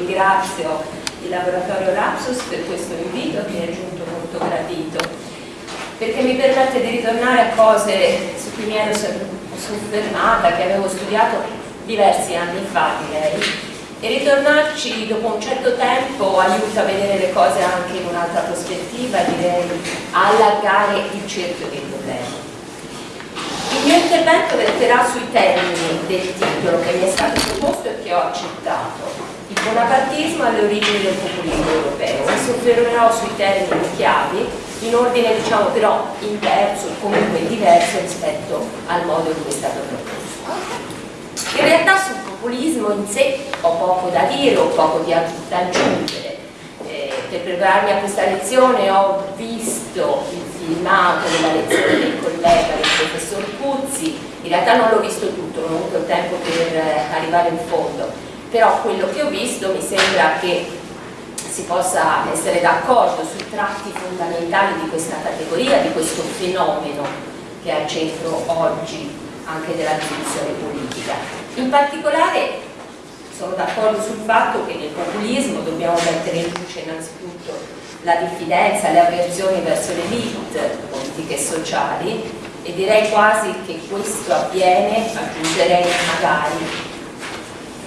ringrazio il laboratorio Lapsus per questo invito che è giunto molto gradito perché mi permette di ritornare a cose su cui mi ero soffermata, che avevo studiato diversi anni fa direi e ritornarci dopo un certo tempo aiuta a vedere le cose anche in un'altra prospettiva, direi a allargare il cerchio dei problemi. Il mio intervento verterà sui termini del titolo che mi è stato proposto e che ho accettato. Bonapartismo alle origini del populismo europeo. Mi soffermerò sui termini chiavi in ordine diciamo però inverso, comunque diverso rispetto al modo in cui è stato proposto. In realtà sul populismo in sé ho poco da dire, ho poco da aggiungere. Eh, per prepararmi a questa lezione ho visto il filmato della lezione del collega, del professor Puzzi, in realtà non l'ho visto tutto, non ho avuto tempo per eh, arrivare in fondo, però quello che ho visto mi sembra che si possa essere d'accordo sui tratti fondamentali di questa categoria, di questo fenomeno che è al centro oggi anche della discussione politica. In particolare sono d'accordo sul fatto che nel populismo dobbiamo mettere in luce innanzitutto la diffidenza, le avversioni verso le elite politiche e sociali e direi quasi che questo avviene, aggiungerei magari,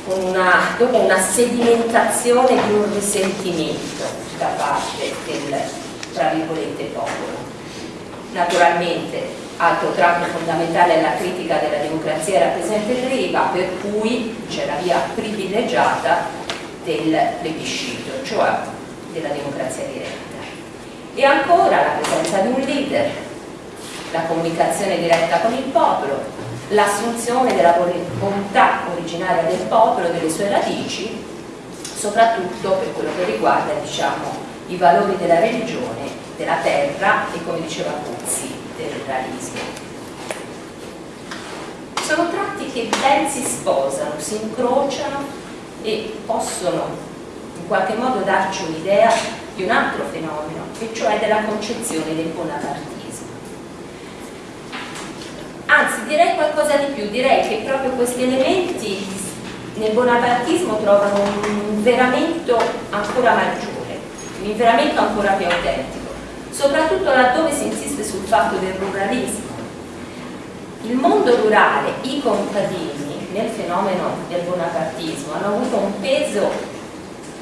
una, dopo una sedimentazione di un risentimento da parte del, tra virgolette, popolo. Naturalmente altro tratto fondamentale è la critica della democrazia rappresentativa per cui c'è la via privilegiata del plebiscito, cioè della democrazia diretta. E ancora la presenza di un leader, la comunicazione diretta con il popolo, l'assunzione della volontà originaria del popolo, delle sue radici, soprattutto per quello che riguarda diciamo, i valori della religione, della terra e come diceva Puzzi, del realismo. Sono tratti che ben si sposano, si incrociano e possono in qualche modo darci un'idea di un altro fenomeno, e cioè della concezione del bonapartismo. Anzi, direi qualcosa di più, direi che proprio questi elementi nel bonapartismo trovano un inveramento ancora maggiore, un inveramento ancora più autentico, soprattutto laddove si insiste sul fatto del ruralismo. Il mondo rurale, i contadini nel fenomeno del bonapartismo hanno avuto un peso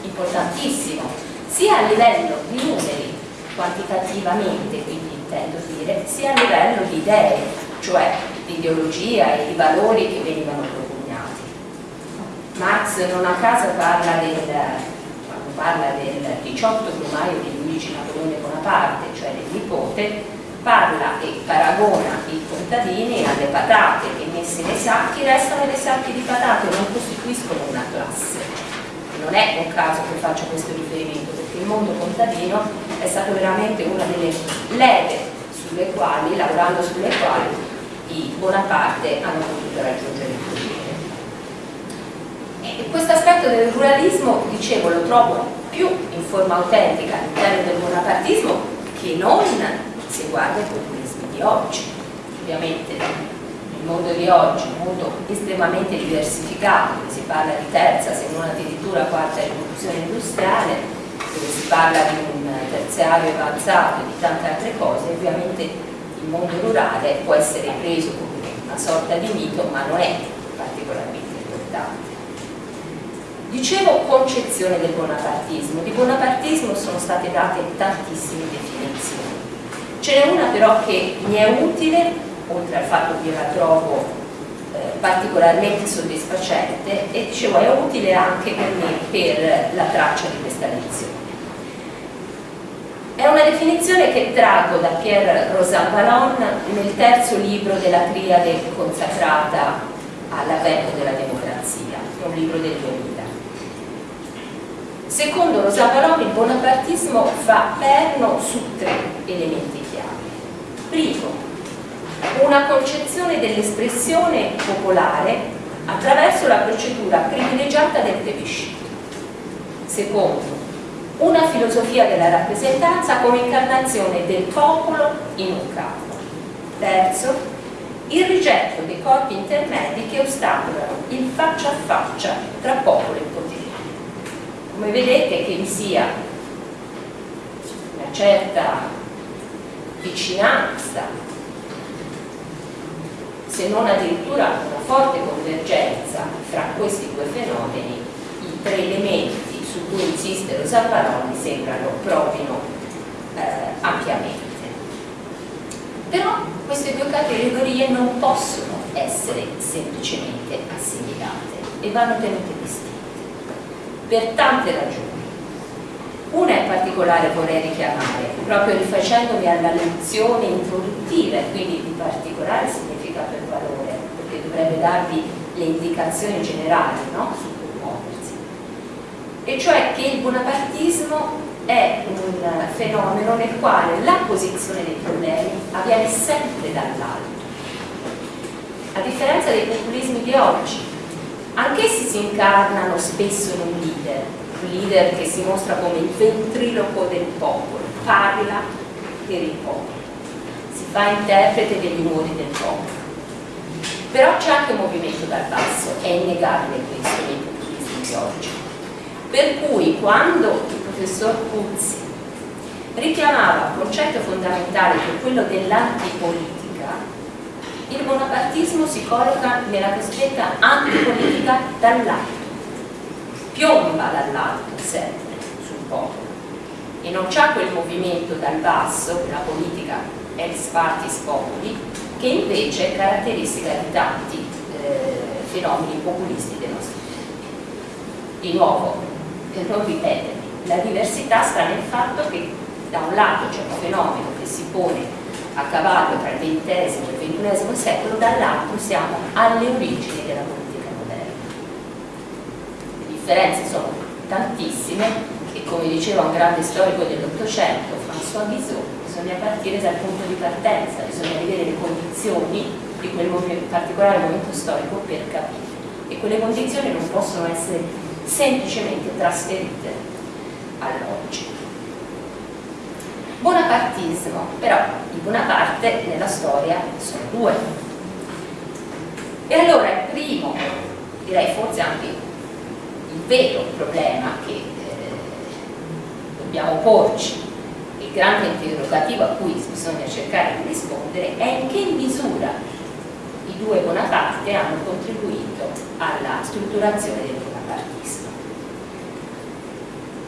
importantissimo, sia a livello di numeri, quantitativamente quindi intendo dire, sia a livello di idee, cioè di ideologia e di valori che venivano propugnati. Marx non a caso parla del, quando parla del 18 brumaio di Luigi Napoleone Bonaparte, cioè del nipote, parla e paragona i contadini alle patate che messe nei sacchi restano dei sacchi di patate, non costituiscono una classe non è un caso che faccia questo riferimento perché il mondo contadino è stato veramente una delle leve sulle quali, lavorando sulle quali i Bonaparte hanno potuto raggiungere il potere. Questo aspetto del ruralismo, dicevo, lo trovo più in forma autentica all'interno del bonapartismo che non se guarda i populismi di oggi. Ovviamente il mondo di oggi, un mondo estremamente diversificato, dove si parla di terza, se non addirittura quarta rivoluzione industriale, dove si parla di un terziario avanzato e di tante altre cose, ovviamente il mondo rurale può essere preso come una sorta di mito, ma non è particolarmente importante. Dicevo concezione del bonapartismo, di bonapartismo sono state date tantissime definizioni. Ce n'è una però che mi è utile oltre al fatto che io la trovo eh, particolarmente soddisfacente e dicevo è utile anche per me per la traccia di questa lezione. È una definizione che traggo da Pierre Rosan Vallon nel terzo libro della triade consacrata all'avvento della democrazia, un libro del 2000. Secondo Rosan Vallon il bonapartismo fa perno su tre elementi chiave. Primo, una concezione dell'espressione popolare attraverso la procedura privilegiata del plebiscito. Secondo, una filosofia della rappresentanza come incarnazione del popolo in un capo. Terzo, il rigetto dei corpi intermedi che ostacolano il faccia a faccia tra popolo e potere. come vedete che vi sia una certa vicinanza, se non addirittura una forte convergenza fra questi due fenomeni, i tre elementi su cui insiste lo Zapparoni sembrano provino eh, ampiamente. Però queste due categorie non possono essere semplicemente assimilate e vanno tenute distinte per tante ragioni. Una in particolare vorrei richiamare, proprio rifacendomi alla lezione introduttiva e quindi di particolare significato e valore, perché dovrebbe darvi le indicazioni generali no? E cioè che il bonapartismo è un fenomeno nel quale la posizione dei problemi avviene sempre dall'alto. A differenza dei populismi di oggi, Anch'essi si incarnano spesso in un leader, un leader che si mostra come il ventriloquo del popolo, parla per il popolo, si fa interprete degli umori del popolo. Però c'è anche un movimento dal basso, è innegabile questo nei populismi di oggi. Per cui quando il professor Puzzi richiamava un concetto fondamentale che è quello dell'antipolitica, il bonapartismo si colloca nella cosiddetta antipolitica dall'alto, piomba dall'alto sempre sul popolo e non c'è quel movimento dal basso, quella politica ex partis popoli, che invece è caratteristica di tanti eh, fenomeni populisti dei nostri tempi. Di nuovo, per non ripetermi, la diversità sta nel fatto che da un lato c'è un fenomeno che si pone a cavallo tra il XX e il XXI secolo, dall'altro siamo alle origini della politica moderna. Le differenze sono tantissime e come diceva un grande storico dell'Ottocento, François Guizot, bisogna partire dal punto di partenza, bisogna vedere le condizioni di quel particolare momento storico per capire e quelle condizioni non possono essere semplicemente trasferite all'oggi. Bonapartismo, però di Bonaparte nella storia sono due. E allora il primo, direi forse anche il vero problema che eh, dobbiamo porci, il grande interrogativo a cui bisogna cercare di rispondere, è in che misura i due Bonaparte hanno contribuito alla strutturazione del bonapartismo.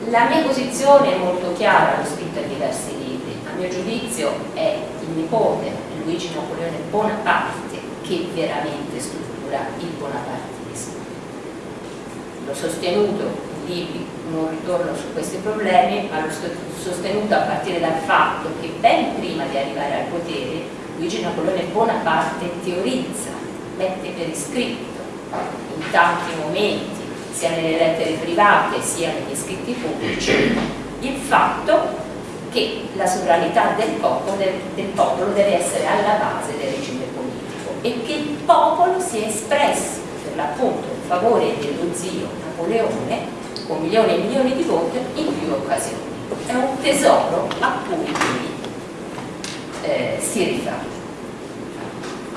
La mia posizione è molto chiara, l'ho scritta in diversi libri a mio giudizio è il nipote Luigi Napoleone Bonaparte che veramente struttura il bonapartismo. L'ho sostenuto in libri, non ritorno su questi problemi, ma l'ho sostenuto a partire dal fatto che ben prima di arrivare al potere Luigi Napoleone Bonaparte teorizza, mette per iscritto in tanti momenti, sia nelle lettere private sia negli scritti pubblici, il fatto che la sovranità del popolo, del, del popolo deve essere alla base del regime politico e che il popolo si è espresso per l'appunto in favore dello zio Napoleone con milioni e milioni di voti in più occasioni. È un tesoro a cui eh, si rifà.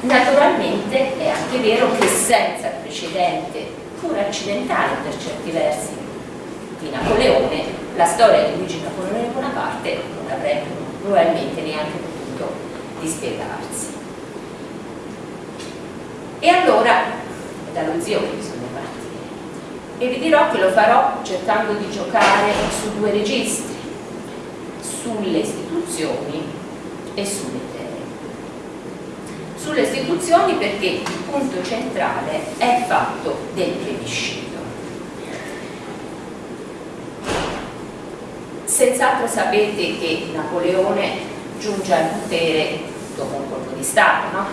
Naturalmente è anche vero che senza precedente, pur accidentale per certi versi, di Napoleone, la storia di Luigi Napoleone Bonaparte non avrebbe probabilmente neanche potuto dispiegarsi. E allora dallo zio che bisogna partire e vi dirò che lo farò cercando di giocare su due registri, sulle istituzioni e sulle. Sulle istituzioni perché il punto centrale è il fatto del plebiscito Senz'altro sapete che Napoleone giunge al potere dopo un colpo di Stato, no?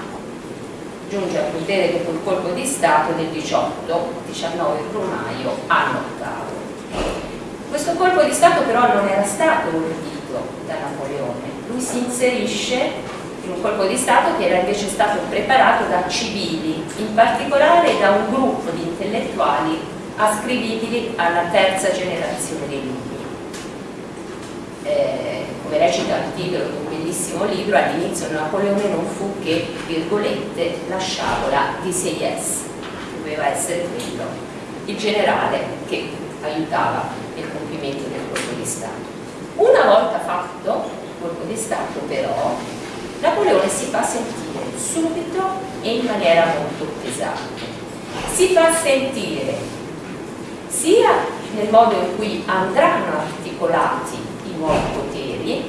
Giunge al potere dopo un colpo di Stato del 18-19 brumaio anno ottavo. Questo colpo di Stato però non era stato ordito da Napoleone, lui si inserisce in un colpo di Stato che era invece stato preparato da civili, in particolare da un gruppo di intellettuali ascrivibili alla terza generazione dei lupi eh, come recita il titolo di un bellissimo libro, all'inizio Napoleone non fu che, virgolette, la sciabola di Sieyès, doveva essere quello, il generale che aiutava del compimento del colpo di Stato. Una volta fatto il colpo di Stato però, Napoleone si fa sentire subito e in maniera molto pesante. Si fa sentire sia nel modo in cui andranno articolati i nuovi poteri,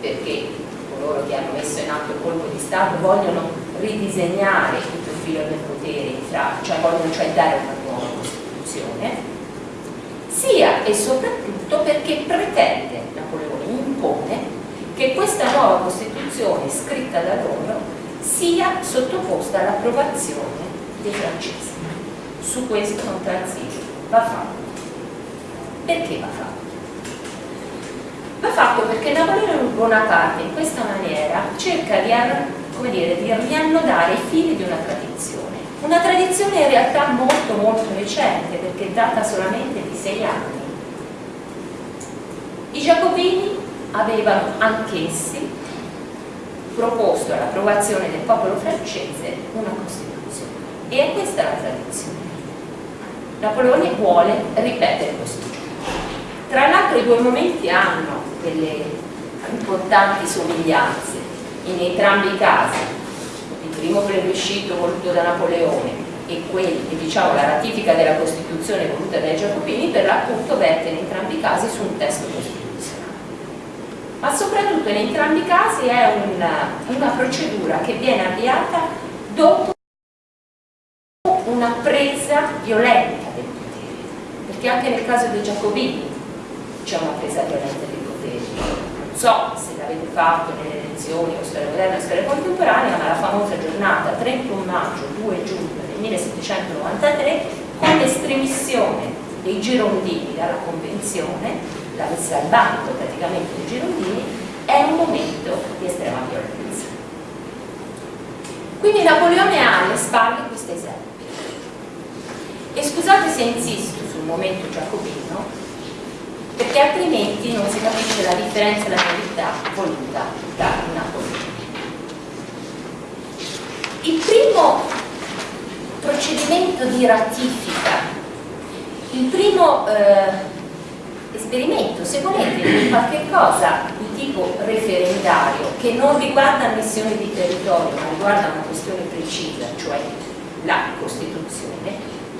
perché coloro che hanno messo in atto il colpo di Stato vogliono ridisegnare il profilo del potere, cioè vogliono cioè dare una nuova Costituzione, sia e soprattutto perché pretende, Napoleone impone, che questa nuova Costituzione scritta da loro sia sottoposta all'approvazione dei francesi. Su questo non transige, va fatto. Perché va fatto? Va fatto perché Napoleone Bonaparte in questa maniera cerca di, come dire, di riannodare i fili di una tradizione. Una tradizione in realtà molto molto recente perché data solamente di sei anni. I Giacobini avevano anch'essi proposto all'approvazione del popolo francese una Costituzione. E è questa la tradizione. Napoleone vuole ripetere questo. Tra l'altro i due momenti hanno delle importanti somiglianze in entrambi i casi. Il primo plebiscito voluto da Napoleone e quelli, diciamo, la ratifica della Costituzione voluta dai Giacobini per l'appunto verte in entrambi i casi su un testo costituzionale ma soprattutto in entrambi i casi è una, una procedura che viene avviata dopo una presa violenta del potere, perché anche nel caso dei Giacobini c'è una presa violenta del potere. Non so se l'avete fatto nelle elezioni o storia moderna o storia contemporanea, ma la famosa giornata 31 maggio 2 giugno del 1793 con l'estremissione dei girondini dalla convenzione la messa al bando praticamente dei girondini, è un momento di estrema violenza. Quindi Napoleone ha alle spalle questo esempio. E scusate se insisto sul momento giacobino, perché altrimenti non si capisce la differenza e la novità voluta da Napoleone. Il primo procedimento di ratifica, il primo eh, esperimento, se volete, qualche cosa di tipo referendario che non riguarda missioni di territorio ma riguarda una questione precisa, cioè la Costituzione,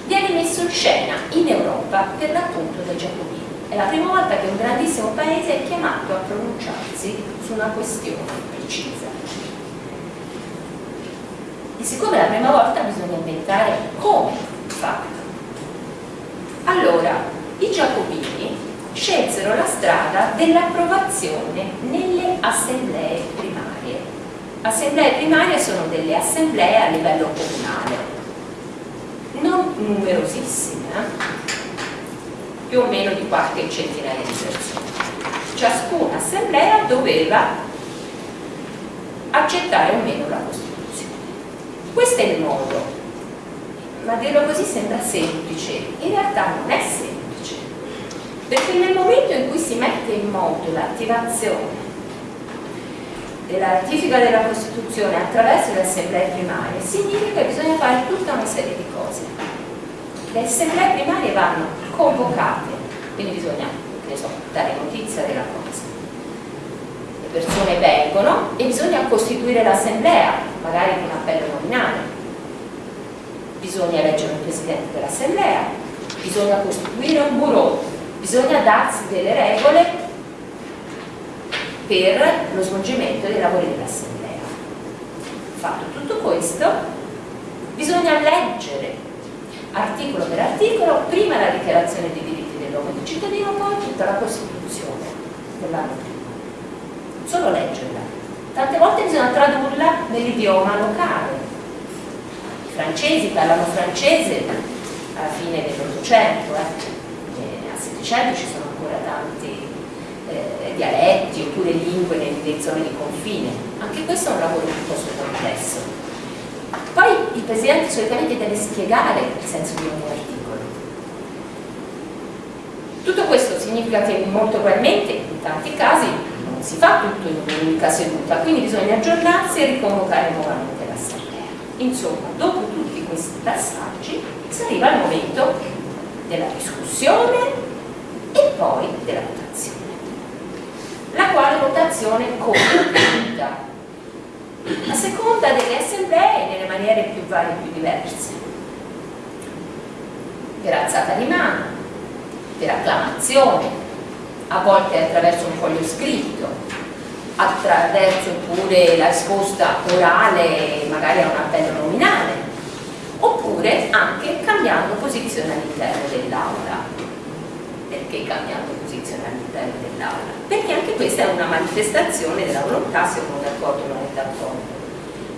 viene messo in scena in Europa per l'appunto da Giacobini. È la prima volta che un grandissimo paese è chiamato a pronunciarsi su una questione precisa. E siccome è la prima volta bisogna inventare come farlo. Allora, i Giacobini scelsero la strada dell'approvazione nelle assemblee primarie. Assemblee primarie sono delle assemblee a livello comunale, non numerosissime, eh? più o meno di qualche centinaia di persone. Ciascuna assemblea doveva accettare o meno la Costituzione. Questo è il modo, ma dirlo così sembra semplice, in realtà non è semplice perché nel momento in cui si mette in moto l'attivazione della ratifica della Costituzione attraverso le assemblee primarie significa che bisogna fare tutta una serie di cose. Le assemblee primarie vanno convocate quindi bisogna so, dare notizia della cosa. Le persone vengono e bisogna costituire l'assemblea magari con appello nominale. Bisogna eleggere un presidente dell'assemblea bisogna costituire un bureau bisogna darsi delle regole per lo svolgimento dei lavori dell'assemblea. Fatto tutto questo bisogna leggere articolo per articolo prima la dichiarazione dei diritti dell'uomo e del cittadino poi tutta la Costituzione dell'anno prima. Solo leggerla. Tante volte bisogna tradurla nell'idioma locale. I francesi parlano francese alla fine dell'Ottocento eh Settecento ci sono ancora tanti eh, dialetti oppure lingue nelle zone di confine. Anche questo è un lavoro piuttosto complesso. Poi il Presidente solitamente deve spiegare il senso di ogni articolo. Tutto questo significa che molto probabilmente, in tanti casi, non si fa tutto in un'unica seduta, quindi bisogna aggiornarsi e riconvocare nuovamente l'assemblea. Insomma, dopo tutti questi passaggi si arriva al momento della discussione e poi della votazione. La quale votazione avvenuta? A seconda delle assemblee nelle maniere più varie e più diverse. Per alzata di mano, per acclamazione, a volte attraverso un foglio scritto, attraverso pure la risposta orale magari a un appello nominale, oppure anche cambiando posizione all'interno dell'aula. Perché cambiando posizione all'interno dell'aula? Perché anche questa è una manifestazione della volontà se uno è d'accordo o non è d'accordo.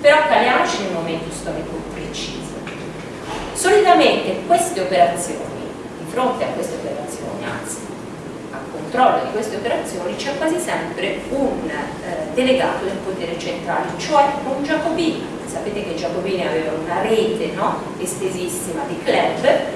Però caliamoci un momento storico preciso. Solitamente queste operazioni, di fronte a queste operazioni, anzi a controllo di queste operazioni, c'è quasi sempre un eh, delegato del potere centrale, cioè un Giacobino. Sapete che i Giacobini avevano una rete no? estesissima di club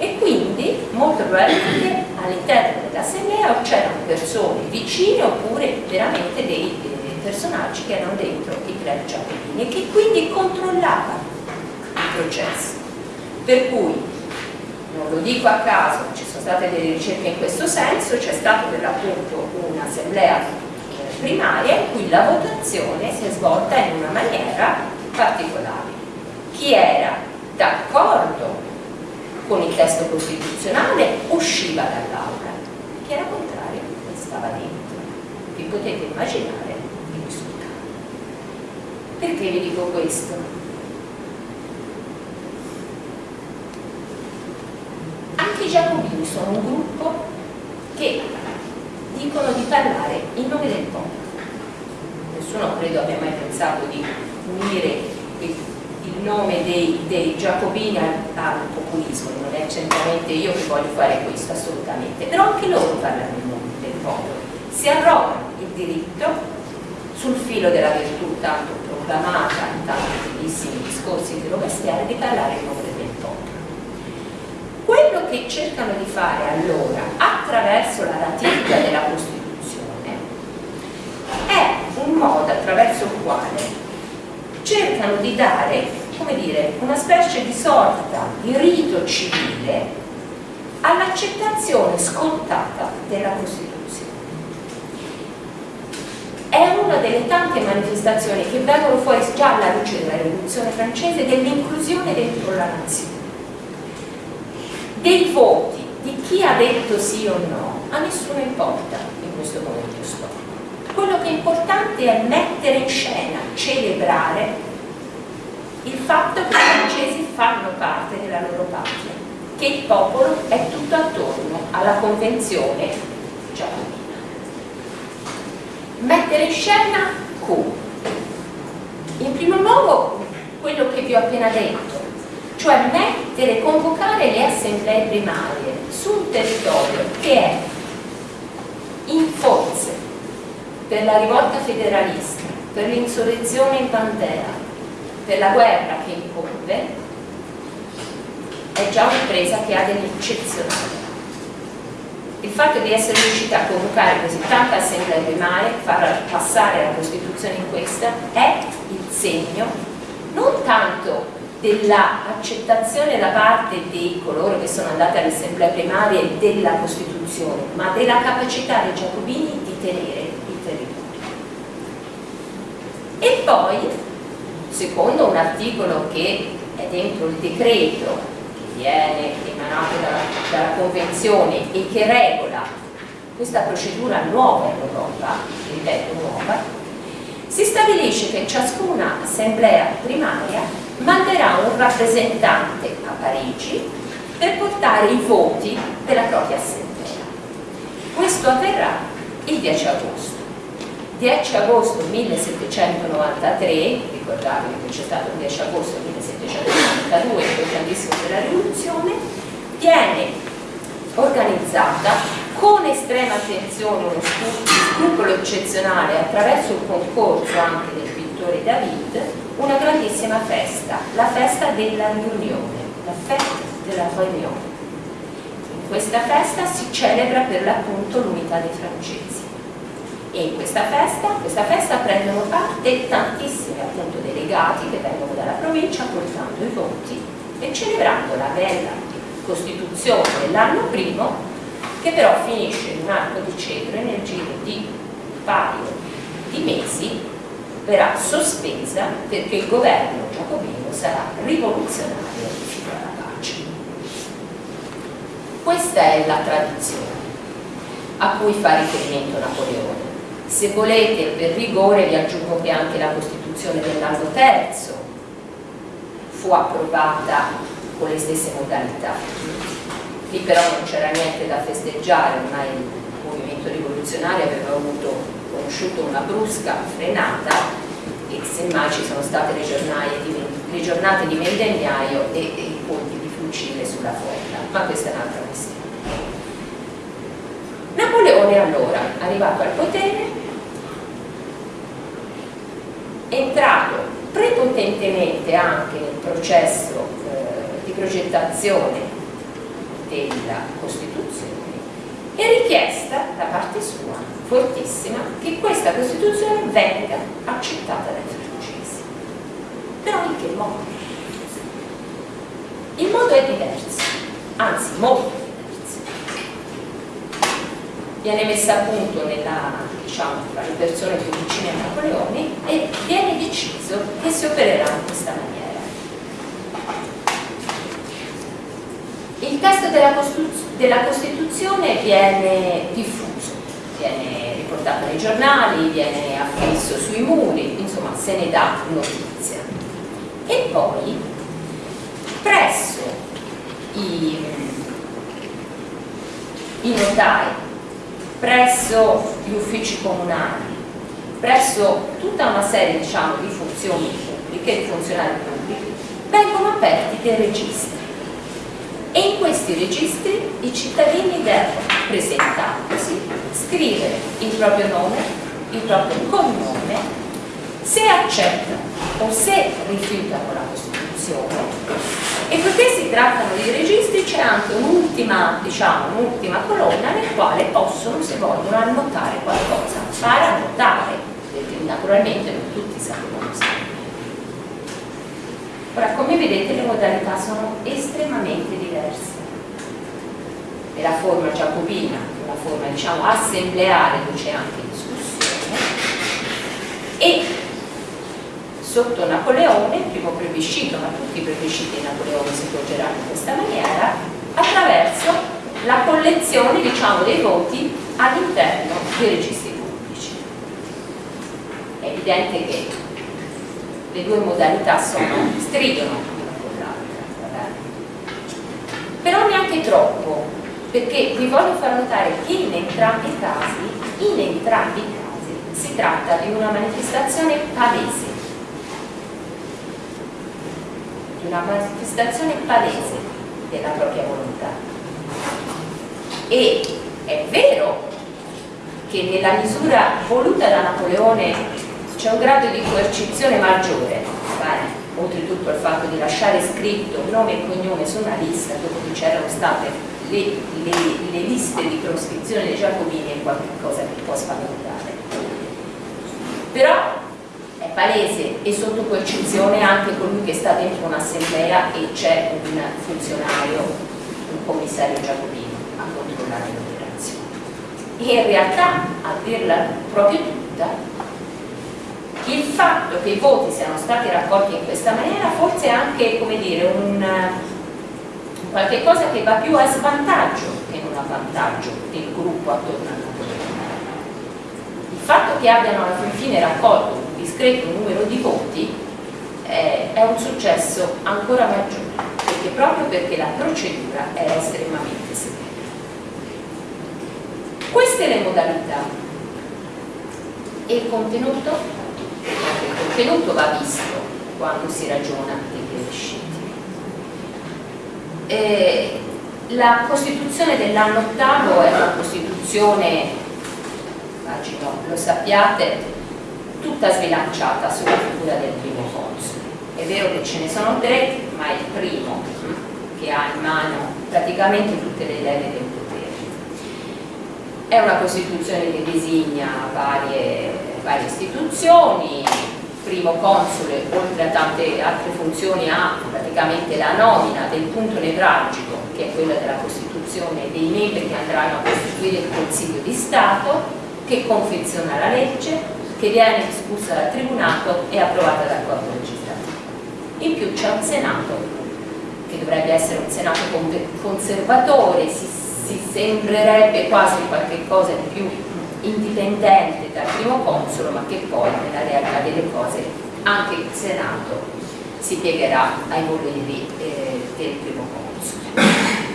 e quindi molto probabilmente all'interno dell'assemblea c'erano persone vicine oppure veramente dei, dei personaggi che erano dentro i club giacobini e che quindi controllavano il processo. Per cui, non lo dico a caso, ci sono state delle ricerche in questo senso, c'è stata per l'appunto un'assemblea primaria in cui la votazione si è svolta in una maniera particolare. Chi era d'accordo con il testo costituzionale usciva dall'aula, chi era contrario stava dentro. Vi potete immaginare il risultato. Perché vi dico questo? Anche i giacobini sono un gruppo che dicono di parlare in nome del popolo. Nessuno credo abbia mai pensato di unire il nome dei, dei giacobini al, al, populismo, non è certamente io che voglio fare questo, assolutamente, però anche loro parlano in nome del popolo, si arrogano il diritto sul filo della virtù tanto proclamata in tanti bellissimi discorsi di Robespierre di parlare in nome del popolo. Quello che cercano di fare allora attraverso la ratifica della Costituzione è un modo attraverso il quale cercano di dare come dire, una specie di sorta di rito civile all'accettazione scontata della Costituzione. È una delle tante manifestazioni che vengono fuori già alla luce della rivoluzione francese dell'inclusione dentro la nazione. Dei voti, di chi ha detto sì o no, a nessuno importa in questo momento. Quello che è importante è mettere in scena, celebrare il fatto che i francesi fanno parte della loro patria, che il popolo è tutto attorno alla convenzione giacobina. Mettere in scena come? In primo luogo quello che vi ho appena detto, cioè mettere, convocare le assemblee primarie su un territorio che è in forze per la rivolta federalista, per l'insurrezione in Pantera, per la guerra che incombe è già un'impresa che ha dell'eccezionale. Il fatto di essere riuscita a convocare così tanta assemblea primaria, far passare la Costituzione in questa, è il segno non tanto dell'accettazione da parte di coloro che sono andati alle assemblee primarie della Costituzione, ma della capacità dei giacobini di tenere. E poi secondo un articolo che è dentro il decreto che viene emanato dalla, dalla Convenzione e che regola questa procedura nuova in Europa, ripeto nuova, si stabilisce che ciascuna assemblea primaria manderà un rappresentante a Parigi per portare i voti della propria assemblea. Questo avverrà il 10 agosto. 10 agosto 1793, ricordatevi che c'è stato il 10 agosto 1792, il grandissimo della rivoluzione, viene organizzata con estrema attenzione, uno scrupolo eccezionale attraverso il concorso anche del pittore David, una grandissima festa, la festa della riunione, la festa della riunione. In questa festa si celebra per l'appunto l'unità dei francesi e in questa festa, questa festa prendono parte tantissimi appunto delegati che vengono dalla provincia portando i voti e celebrando la bella Costituzione dell'anno primo che però finisce in un arco di cedro e nel giro di un paio di mesi verrà sospesa perché il governo giacobino sarà rivoluzionario fino alla pace. Questa è la tradizione a cui fa riferimento Napoleone. Se volete, per rigore, vi aggiungo che anche la Costituzione dell'anno terzo fu approvata con le stesse modalità. Lì però non c'era niente da festeggiare, ormai il movimento rivoluzionario aveva avuto, conosciuto una brusca frenata e semmai ci sono state le, di, le giornate di vendemmiaio e, e i colpi di fucile sulla folla, ma questa è un'altra questione. Napoleone allora, arrivato al potere, entrato prepotentemente anche nel processo eh, di progettazione della Costituzione è richiesta da parte sua, fortissima, che questa Costituzione venga accettata dai francesi. Però in che modo? Il modo è diverso, anzi molto viene messa a punto nella, diciamo, tra le persone più vicine a Napoleone e viene deciso che si opererà in questa maniera. Il testo della, della Costituzione viene diffuso, viene riportato nei giornali, viene affisso sui muri, insomma se ne dà notizia. E poi presso i, i notai presso gli uffici comunali, presso tutta una serie diciamo, di funzioni pubbliche, di funzionari pubblici, vengono aperti dei registri. E in questi registri i cittadini devono presentarsi, scrivere il proprio nome, il proprio cognome, se accettano o se rifiutano la Costituzione e poiché si trattano di registri c'è anche un'ultima diciamo, un'ultima colonna nel quale possono, se vogliono, annotare qualcosa, fare annotare, perché naturalmente non tutti sanno usare. Ora, come vedete le modalità sono estremamente diverse. E la forma giacobina, la forma diciamo assembleare dove c'è anche discussione, e sotto Napoleone, il primo plebiscito, ma tutti i plebisciti di Napoleone si svolgeranno in questa maniera, attraverso la collezione diciamo, dei voti all'interno dei registri pubblici. È evidente che le due modalità sono, stridono l'una con l'altra, però neanche troppo, perché vi voglio far notare che in entrambi i casi, in entrambi i casi, si tratta di una manifestazione palese di una manifestazione palese della propria volontà. E è vero che nella misura voluta da Napoleone c'è un grado di coercizione maggiore, vale, oltretutto il fatto di lasciare scritto nome e cognome su una lista dopo che c'erano state le, le, le, liste di proscrizione dei Giacobini è qualcosa che può spaventare. Però palese e sotto coercizione anche colui che sta dentro un'assemblea e c'è un funzionario, un commissario giacobino a controllare l'operazione. E in realtà, a dirla proprio tutta, il fatto che i voti siano stati raccolti in questa maniera forse è anche, come dire, un, qualche cosa che va più a svantaggio che non a vantaggio del gruppo attorno a Napoleone. Il fatto che abbiano alla fine raccolto discreto numero di voti eh, è un successo ancora maggiore perché proprio perché la procedura era estremamente severa queste le modalità. E il contenuto? Il contenuto va visto quando si ragiona dei plebisciti. Eh, la Costituzione dell'anno ottavo è una Costituzione immagino lo sappiate tutta sbilanciata sulla figura del primo console. È vero che ce ne sono tre, ma è il primo che ha in mano praticamente tutte le leve del potere. È una Costituzione che designa varie, varie istituzioni, primo console oltre a tante altre funzioni ha praticamente la nomina del punto nevralgico, che è quella della Costituzione dei membri che andranno a costituire il Consiglio di Stato, che confeziona la legge, che viene discussa dal Tribunato e approvata dal Corpo legislativo. In più c'è un Senato, che dovrebbe essere un Senato conservatore, si, si sembrerebbe quasi qualche cosa di più indipendente dal primo consolo, ma che poi nella realtà delle cose anche il Senato si piegherà ai voleri eh, del primo console.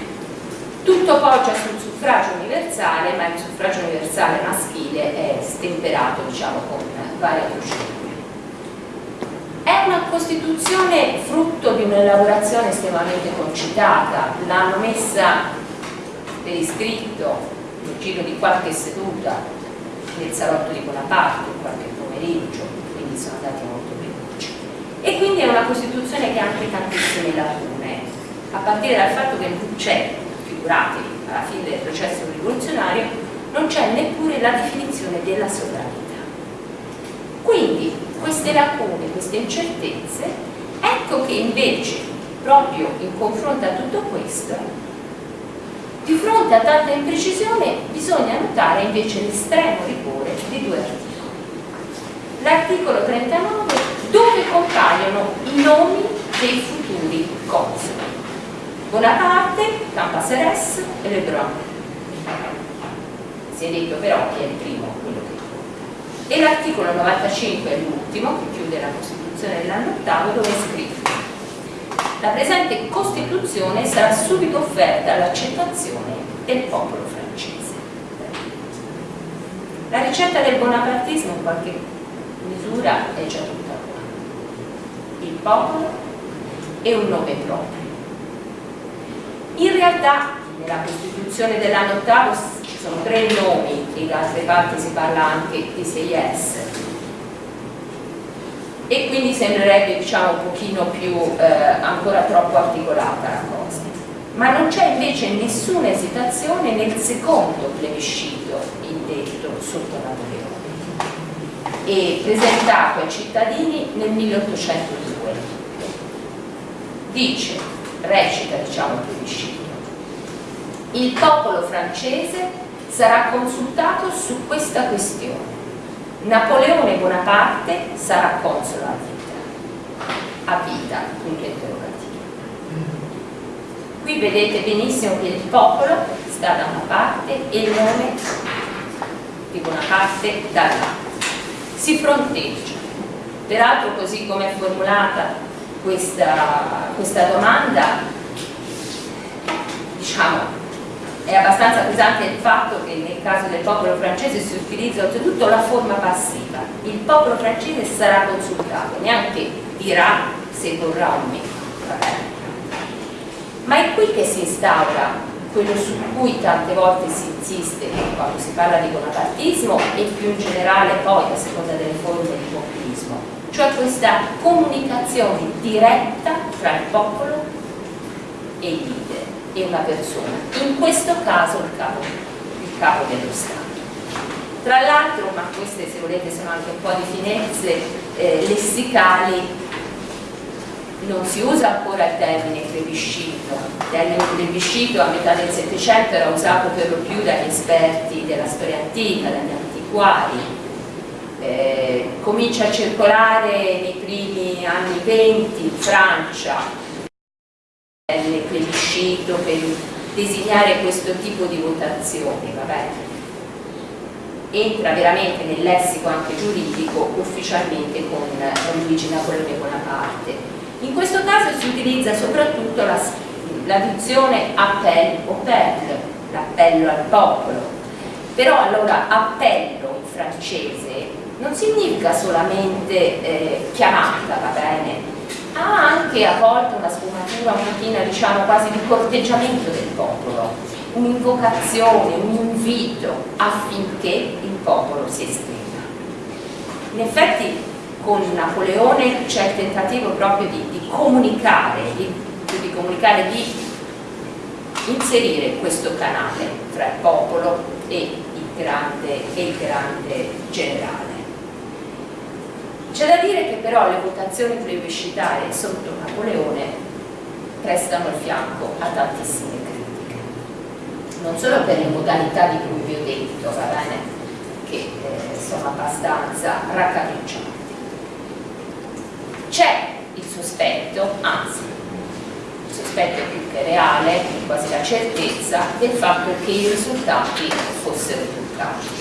Tutto poggia sul suffragio universale, ma il suffragio universale maschile è stemperato diciamo, con varie procedure. È una Costituzione frutto di un'elaborazione estremamente concitata, l'hanno messa per iscritto nel giro di qualche seduta nel salotto di Bonaparte, qualche pomeriggio, quindi sono andati molto veloci. E quindi è una Costituzione che ha anche tantissime lacune, a partire dal fatto che non c'è, figuratevi, alla fine del processo rivoluzionario, non c'è neppure la definizione della sovranità. Quindi queste lacune, queste incertezze, ecco che invece, proprio in confronto a tutto questo, di fronte a tanta imprecisione bisogna notare invece l'estremo rigore di due articoli. L'articolo 39 dove compaiono i nomi dei futuri consoli. Bonaparte, Campaseres e Lebrun. Si è detto però chi è il primo, quello che conta. E l'articolo 95 è l'ultimo, che chiude la Costituzione dell'anno ottavo, dove è scritto la presente Costituzione sarà subito offerta all'accettazione del popolo francese. La ricetta del bonapartismo in qualche misura è già tutta qua. Il popolo e un nome proprio. In realtà nella Costituzione dell'anno ottavo ci sono tre nomi da altre parti si parla anche di 6S e quindi sembrerebbe diciamo un pochino più eh, ancora troppo articolata la cosa. Ma non c'è invece nessuna esitazione nel secondo plebiscito indetto sotto Napoleone e presentato ai cittadini nel 1802 dice, recita diciamo il plebiscito il popolo francese sarà consultato su questa questione Napoleone Bonaparte sarà console a vita, a vita, punto interrogativo. Qui vedete benissimo che il popolo sta da una parte e il nome di Bonaparte dall'altra. Si fronteggia. Peraltro così come è formulata questa, questa domanda, diciamo, è abbastanza pesante il fatto che nel caso del popolo francese si utilizza oltretutto la forma passiva. Il popolo francese sarà consultato, neanche dirà se vorrà o meno. Ma è qui che si instaura quello su cui tante volte si insiste quando si parla di bonapartismo e più in generale poi a seconda delle forme di populismo, cioè questa comunicazione diretta tra il popolo e i leader e una persona, in questo caso il capo, il capo dello Stato. Tra l'altro, ma queste se volete sono anche un po' di finezze eh, lessicali, non si usa ancora il termine plebiscito, il termine plebiscito a metà del Settecento era usato per lo più dagli esperti della storia antica, dagli antiquari, eh, comincia a circolare nei primi anni 20 in Francia, nel plebiscito per designare questo tipo di votazioni, vabbè. entra veramente nel lessico anche giuridico ufficialmente con Luigi Napoleone Bonaparte. In questo caso si utilizza soprattutto la, la dizione appel o l'appello al popolo, però allora appello in francese non significa solamente eh, chiamata, va bene, ha anche a volte una sfumatura un pochino diciamo quasi di corteggiamento del popolo, un'invocazione, un invito affinché il popolo si esprima. In effetti con Napoleone c'è il tentativo proprio di, di comunicare, di, di comunicare, di inserire questo canale tra il popolo e il grande, e il grande generale. C'è da dire che però le votazioni plebiscitarie sotto Napoleone prestano il fianco a tantissime critiche. Non solo per le modalità di cui vi ho detto, va bene? che eh, sono abbastanza raccapriccianti. C'è il sospetto, anzi, il sospetto più che reale, quasi la certezza, del fatto che i risultati fossero truccati.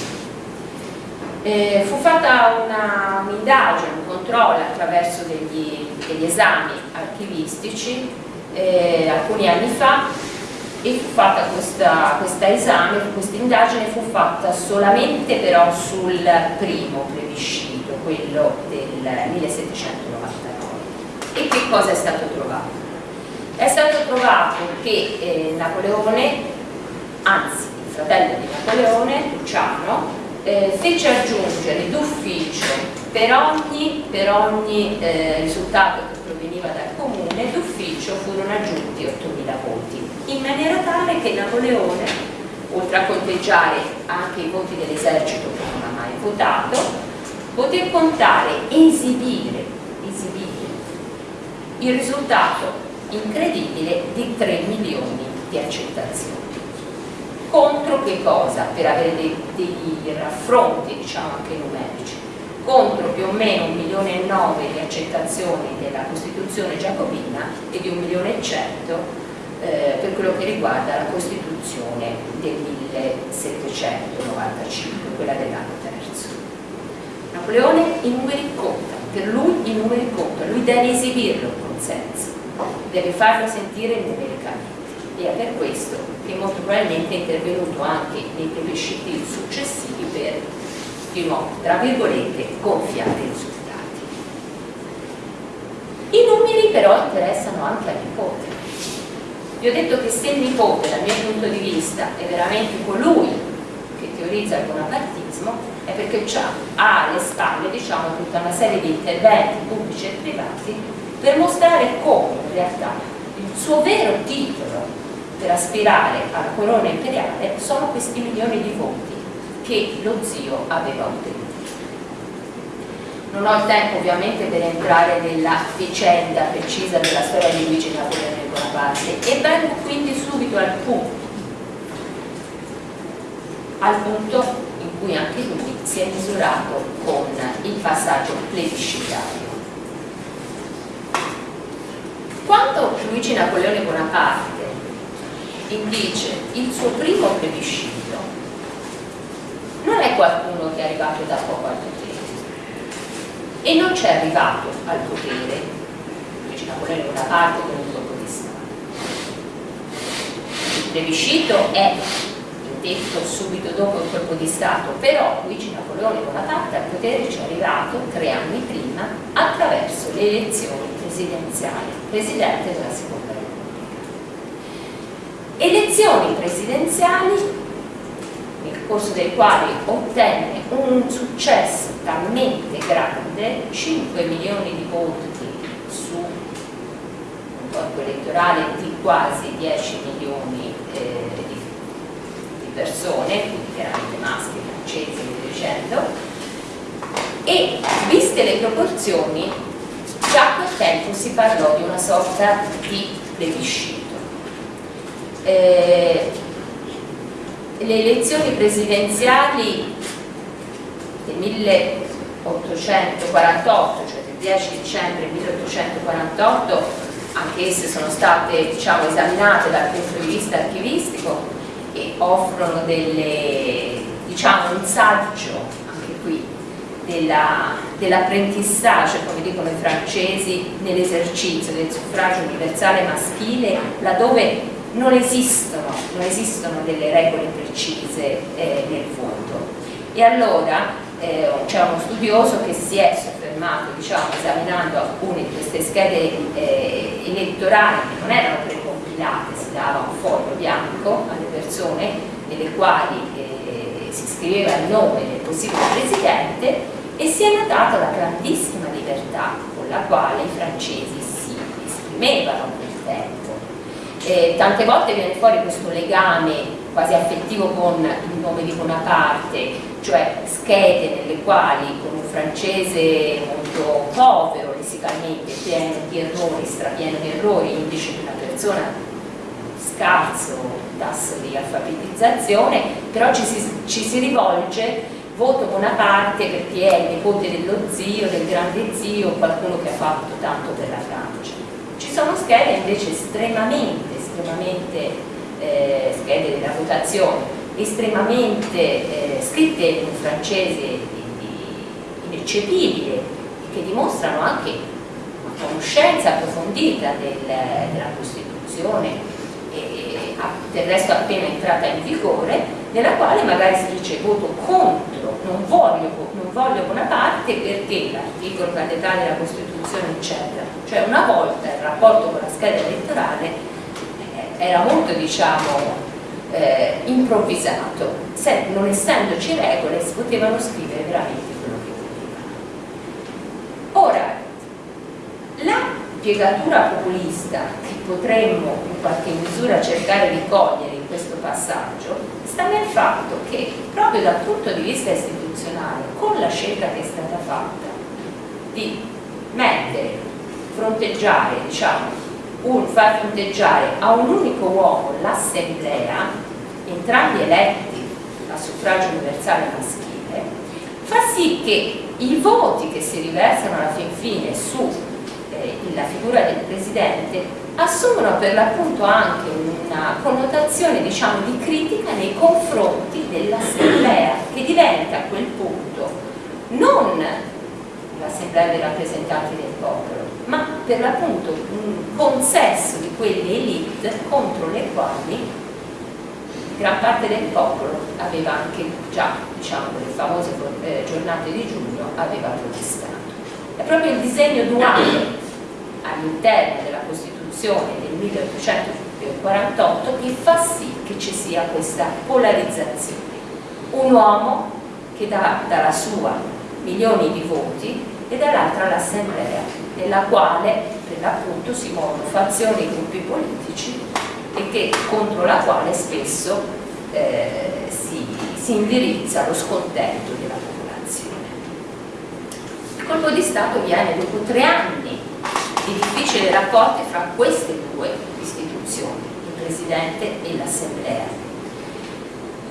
Eh, fu fatta un'indagine, un, controllo attraverso degli, degli esami archivistici eh, alcuni anni fa e fu fatta questa, questa esame, questa indagine fu fatta solamente però sul primo plebiscito, quello del 1799. E che cosa è stato trovato? È stato trovato che eh, Napoleone, anzi il fratello di Napoleone, Luciano, eh, fece aggiungere d'ufficio per ogni, per ogni eh, risultato che proveniva dal comune, d'ufficio furono aggiunti 8.000 voti, in maniera tale che Napoleone, oltre a conteggiare anche i voti dell'esercito che non ha mai votato, poté contare esibire, esibire il risultato incredibile di 3 milioni di accettazioni contro che cosa? Per avere dei, dei raffronti, diciamo anche numerici, contro più o meno un milione e nove di accettazioni della Costituzione giacobina e di un milione e cento eh, per quello che riguarda la Costituzione del 1795, quella dell'anno terzo. Napoleone i numeri conta, per lui i numeri contano, lui deve esibirlo il consenso, deve farlo sentire numericamente e per questo che molto probabilmente è intervenuto anche nei plebisciti successivi per, di nuovo, tra virgolette, gonfiare i risultati. I numeri però interessano anche al nipote. Vi ho detto che se il nipote, dal mio punto di vista, è veramente colui che teorizza il bonapartismo, è perché ha alle spalle diciamo, tutta una serie di interventi pubblici e privati per mostrare come in realtà il suo vero titolo per aspirare alla corona imperiale sono questi milioni di voti che lo zio aveva ottenuto. Non ho il tempo ovviamente per entrare nella vicenda precisa della storia di Luigi Napoleone Bonaparte e vengo quindi subito al punto, al punto in cui anche lui si è misurato con il passaggio plebiscitario. Quando Luigi Napoleone Bonaparte indice il suo primo plebiscito non è qualcuno che è arrivato da poco al potere. E non c'è arrivato al potere Luigi Napoleone una parte con un colpo di Stato il plebiscito è detto subito dopo il colpo di Stato però Luigi Napoleone Bonaparte al potere ci è arrivato tre anni prima attraverso le elezioni presidenziali presidente della seconda elezioni presidenziali nel corso dei quali ottenne un successo talmente grande 5 milioni di voti su un corpo elettorale di quasi 10 milioni eh, di, di, persone quindi chiaramente maschi, francesi e dicendo e viste le proporzioni già a quel tempo si parlò di una sorta di plebiscito eh, le elezioni presidenziali del 1848, cioè del 10 dicembre 1848, anche esse sono state diciamo, esaminate dal punto di vista archivistico e offrono delle, diciamo, un saggio anche qui dell'apprentissage, dell come dicono i francesi, nell'esercizio del suffragio universale maschile, laddove non esistono, non esistono delle regole precise eh, nel voto. E allora eh, c'è uno studioso che si è soffermato, diciamo, esaminando alcune di queste schede eh, elettorali che non erano precompilate, si dava un foglio bianco alle persone nelle quali eh, si scriveva il nome del possibile presidente e si è notata la grandissima libertà con la quale i francesi si esprimevano quel tempo eh, tante volte viene fuori questo legame quasi affettivo con il nome di Bonaparte, cioè schede nelle quali con un francese molto povero lessicalmente, pieno di errori, strapieno di errori, indice di una persona scarso tasso di alfabetizzazione, però ci si, ci si rivolge voto Bonaparte perché è il nipote dello zio, del grande zio, qualcuno che ha fatto tanto per la Francia. Ci sono schede invece estremamente, estremamente eh, schede della votazione, estremamente eh, scritte in un francese ineccepibile, che dimostrano anche una conoscenza approfondita del, della Costituzione e, del resto appena entrata in vigore, nella quale magari si dice voto contro, non voglio, non voglio Bonaparte perché l'articolo catedrale della Costituzione eccetera. Cioè una volta il rapporto con la scheda elettorale era molto diciamo eh, improvvisato, Se, non essendoci regole si potevano scrivere veramente quello che volevano. Ora, la piegatura populista che potremmo in qualche misura cercare di cogliere in questo passaggio sta nel fatto che proprio dal punto di vista istituzionale, con la scelta che è stata fatta di mettere, fronteggiare, diciamo, un, far fronteggiare a un unico uomo l'assemblea, entrambi eletti a suffragio universale maschile, fa sì che i voti che si riversano alla fin fine sulla eh, figura del Presidente assumono per l'appunto anche una connotazione diciamo, di critica nei confronti dell'assemblea che diventa a quel punto non l'assemblea dei rappresentanti del popolo ma per l'appunto un consesso di quelle elite contro le quali gran parte del popolo aveva anche già diciamo le famose eh, giornate di giugno aveva protestato è proprio il disegno duale all'interno della Costituzione del 1848 che fa sì che ci sia questa polarizzazione. Un uomo che dà dalla sua milioni di voti e dall'altra l'assemblea, nella quale per l'appunto si muovono fazioni e gruppi politici e che, contro la quale spesso eh, si, si indirizza lo scontento della popolazione. Il colpo di Stato viene dopo tre anni di difficili rapporti fra queste due istituzioni, il Presidente e l'Assemblea.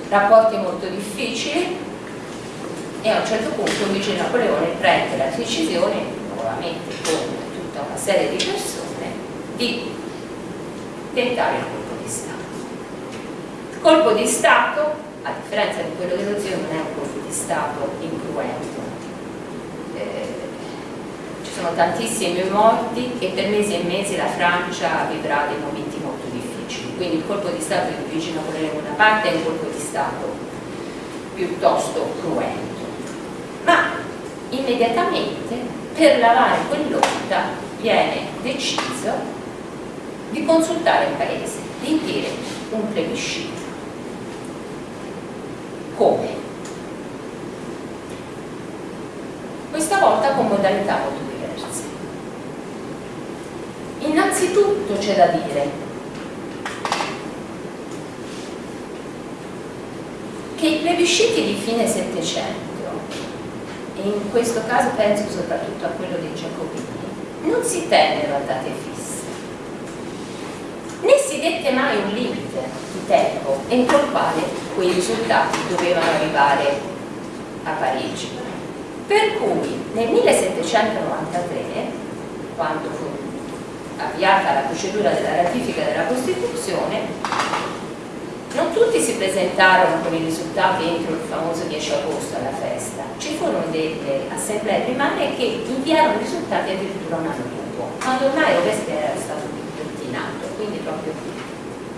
Rapporti molto difficili e a un certo punto Luigi Napoleone prende la decisione, nuovamente con tutta una serie di persone, di tentare il colpo di Stato. Il colpo di Stato, a differenza di quello dello zio, non è un colpo di Stato incruento. Eh, sono tantissimi morti e per mesi e mesi la Francia vivrà dei momenti molto difficili. Quindi il colpo di Stato di Luigi Napoleone Bonaparte è un colpo di Stato piuttosto cruento. Ma immediatamente per lavare quell'onda viene deciso di consultare il paese, di dire un plebiscito. Come? Questa volta con modalità molto Innanzitutto c'è da dire che i plebisciti di fine Settecento, e in questo caso penso soprattutto a quello dei Giacobini, non si tennero a date fisse, né si dette mai un limite di tempo entro il quale quei risultati dovevano arrivare a Parigi. Per cui nel 1793, quando fu avviata la procedura della ratifica della Costituzione, non tutti si presentarono con i risultati entro il famoso 10 agosto alla festa, ci furono delle assemblee primarie che inviarono i risultati addirittura un anno dopo, quando ormai Robespierre era stato pettinato, quindi proprio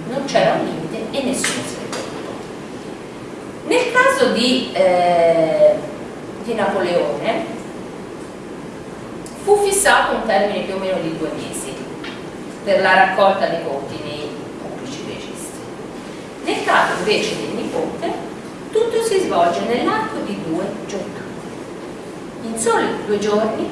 non c'era un limite e nessuno ne preoccupò. Nel caso di, eh, di Napoleone fu fissato un termine più o meno di due mesi per la raccolta dei voti. Nel caso invece del nipote, tutto si svolge nell'arco di due giornate. In soli due giorni,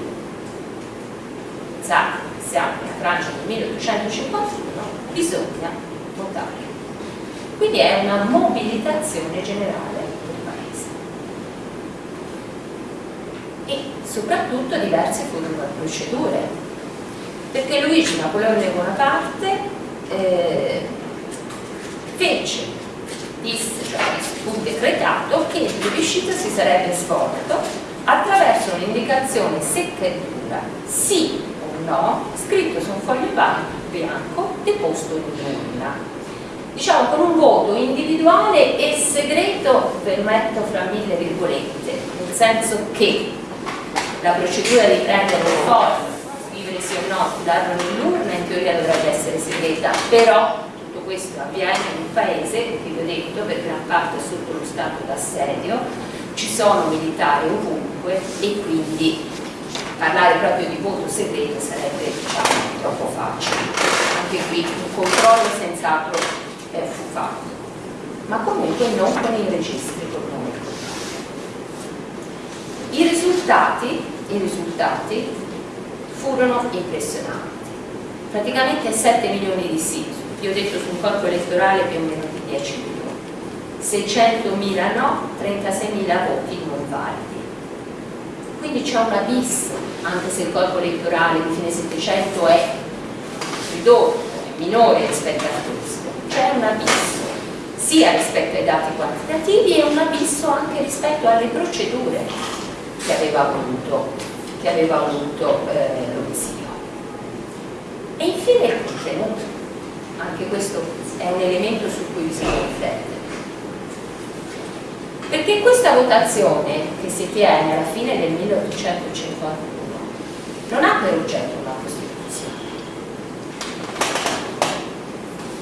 sa, siamo in Francia del 1851, bisogna votare. Quindi è una mobilitazione generale del Paese. E soprattutto diverse furono le procedure perché Luigi Napoleone Bonaparte eh, fece, disse, cioè fu decretato che il plebiscito si sarebbe svolto attraverso un'indicazione secca e dura, sì o no, scritto su un foglio bianco deposto in urna. Diciamo con un voto individuale e segreto, permetto fra mille virgolette, nel senso che la procedura di prendere un foglio, scrivere sì o no, darlo nell'urna in teoria dovrebbe essere segreta, però questo avviene in un paese, vi ho detto, per gran parte sotto lo stato d'assedio, ci sono militari ovunque e quindi parlare proprio di voto segreto sarebbe diciamo, troppo facile. Anche qui un controllo senz'altro eh, fu fatto, ma comunque non con i registri con nome I risultati, I risultati furono impressionanti. Praticamente 7 milioni di sì, io ho detto su un corpo elettorale più o meno di 10 milioni. 600.000 no, 36.000 voti non validi. Quindi c'è un abisso, anche se il corpo elettorale di fine 700 è ridotto, è minore rispetto a questo c'è un abisso sia rispetto ai dati quantitativi e un abisso anche rispetto alle procedure che aveva voluto, che aveva voluto eh, l'Omizio. E infine il contenuto, anche questo è un elemento su cui bisogna riflettere. Perché questa votazione che si tiene alla fine del 1851 non ha per oggetto una Costituzione.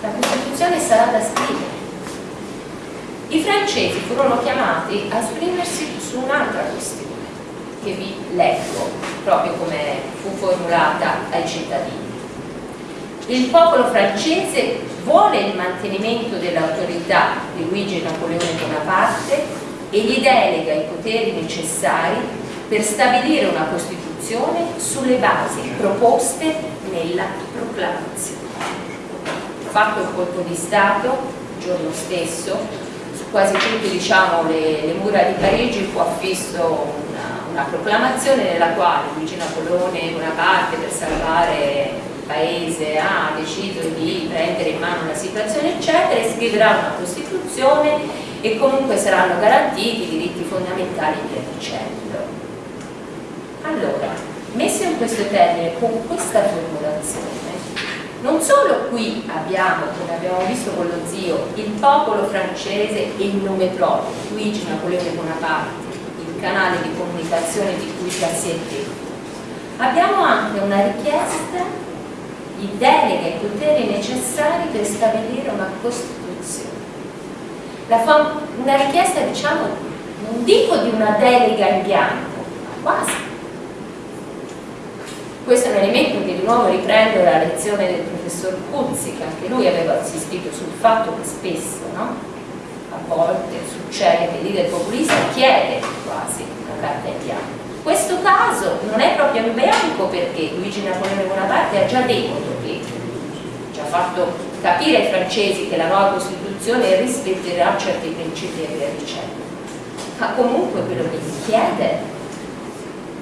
La Costituzione sarà da scrivere. I francesi furono chiamati a esprimersi su un'altra questione, che vi leggo proprio come fu formulata ai cittadini. Il popolo francese vuole il mantenimento dell'autorità di Luigi Napoleone Bonaparte e gli delega i poteri necessari per stabilire una Costituzione sulle basi proposte nella proclamazione. Fatto il colpo di Stato il giorno stesso, su quasi tutte diciamo, le, le, mura di Parigi fu affisso una, una proclamazione nella quale Luigi Napoleone Bonaparte per salvare paese ha deciso di prendere in mano la situazione eccetera e scriverà una Costituzione e comunque saranno garantiti i diritti fondamentali via dicendo. Allora, messo in questo termine, con questa formulazione, non solo qui abbiamo, come abbiamo visto con lo zio, il popolo francese e il nome proprio, Luigi Napoleone Bonaparte, il canale di comunicazione di cui già si è detto, abbiamo anche una richiesta di delega e poteri necessari per stabilire una Costituzione. una richiesta, diciamo, non dico di una delega in bianco, ma quasi questo è un elemento che di nuovo riprende la lezione del professor Cuzzi, che anche lui aveva insistito sul fatto che spesso, no? a volte succede che il leader populista chiede quasi una carta in bianco. Questo caso non è proprio in bianco perché Luigi Napoleone Bonaparte ha già detto che ha fatto capire ai francesi che la nuova Costituzione rispetterà certi principi e via dicendo. Ma comunque quello che gli chiede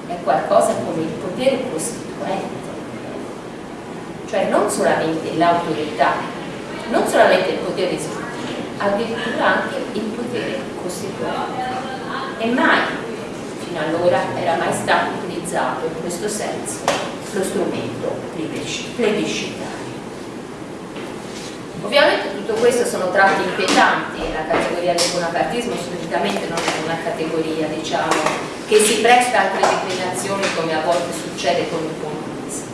è qualcosa come il potere costituente, cioè non solamente l'autorità, non solamente il potere esecutivo, addirittura anche il potere costituente. E mai, fino allora, era mai stato utilizzato in questo senso lo strumento plebiscitario. Ovviamente tutto questo sono tratti inquietanti e la categoria del bonapartismo solitamente non è una categoria diciamo, che si presta a altre declinazioni come a volte succede con il comunismo.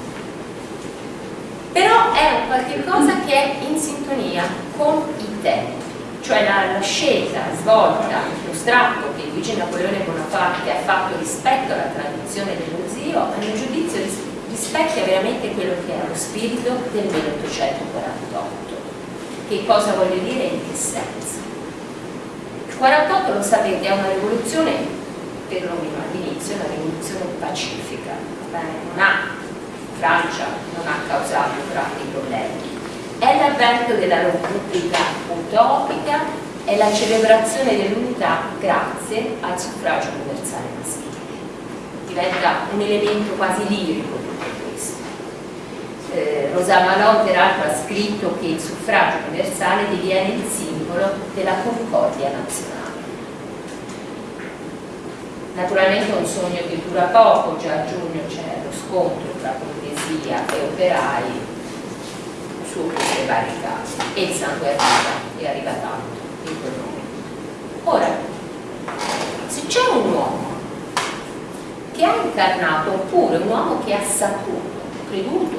Però è un qualche cosa che è in sintonia con i tempi, cioè la, la scelta svolta, lo strappo Luigi Napoleone Bonaparte ha fatto rispetto alla tradizione dello zio, a mio giudizio rispecchia veramente quello che è lo spirito del 1848. Che cosa voglio dire e in che senso? Il 48 lo sapete è una rivoluzione perlomeno all'inizio, una rivoluzione pacifica, non ha, Francia non ha causato grandi problemi. È l'avvento della Repubblica utopica, è la celebrazione dell'unità grazie al suffragio universale maschile. Diventa un elemento quasi lirico tutto questo. eh, Rosa Malò peraltro ha scritto che il suffragio universale diviene il simbolo della concordia nazionale. Naturalmente è un sogno che dura poco, già a giugno c'è lo scontro tra borghesia e operai su queste varie case e il sangue arriva, e arriva tanto Ora, se c'è un uomo che ha incarnato, oppure un uomo che ha saputo, creduto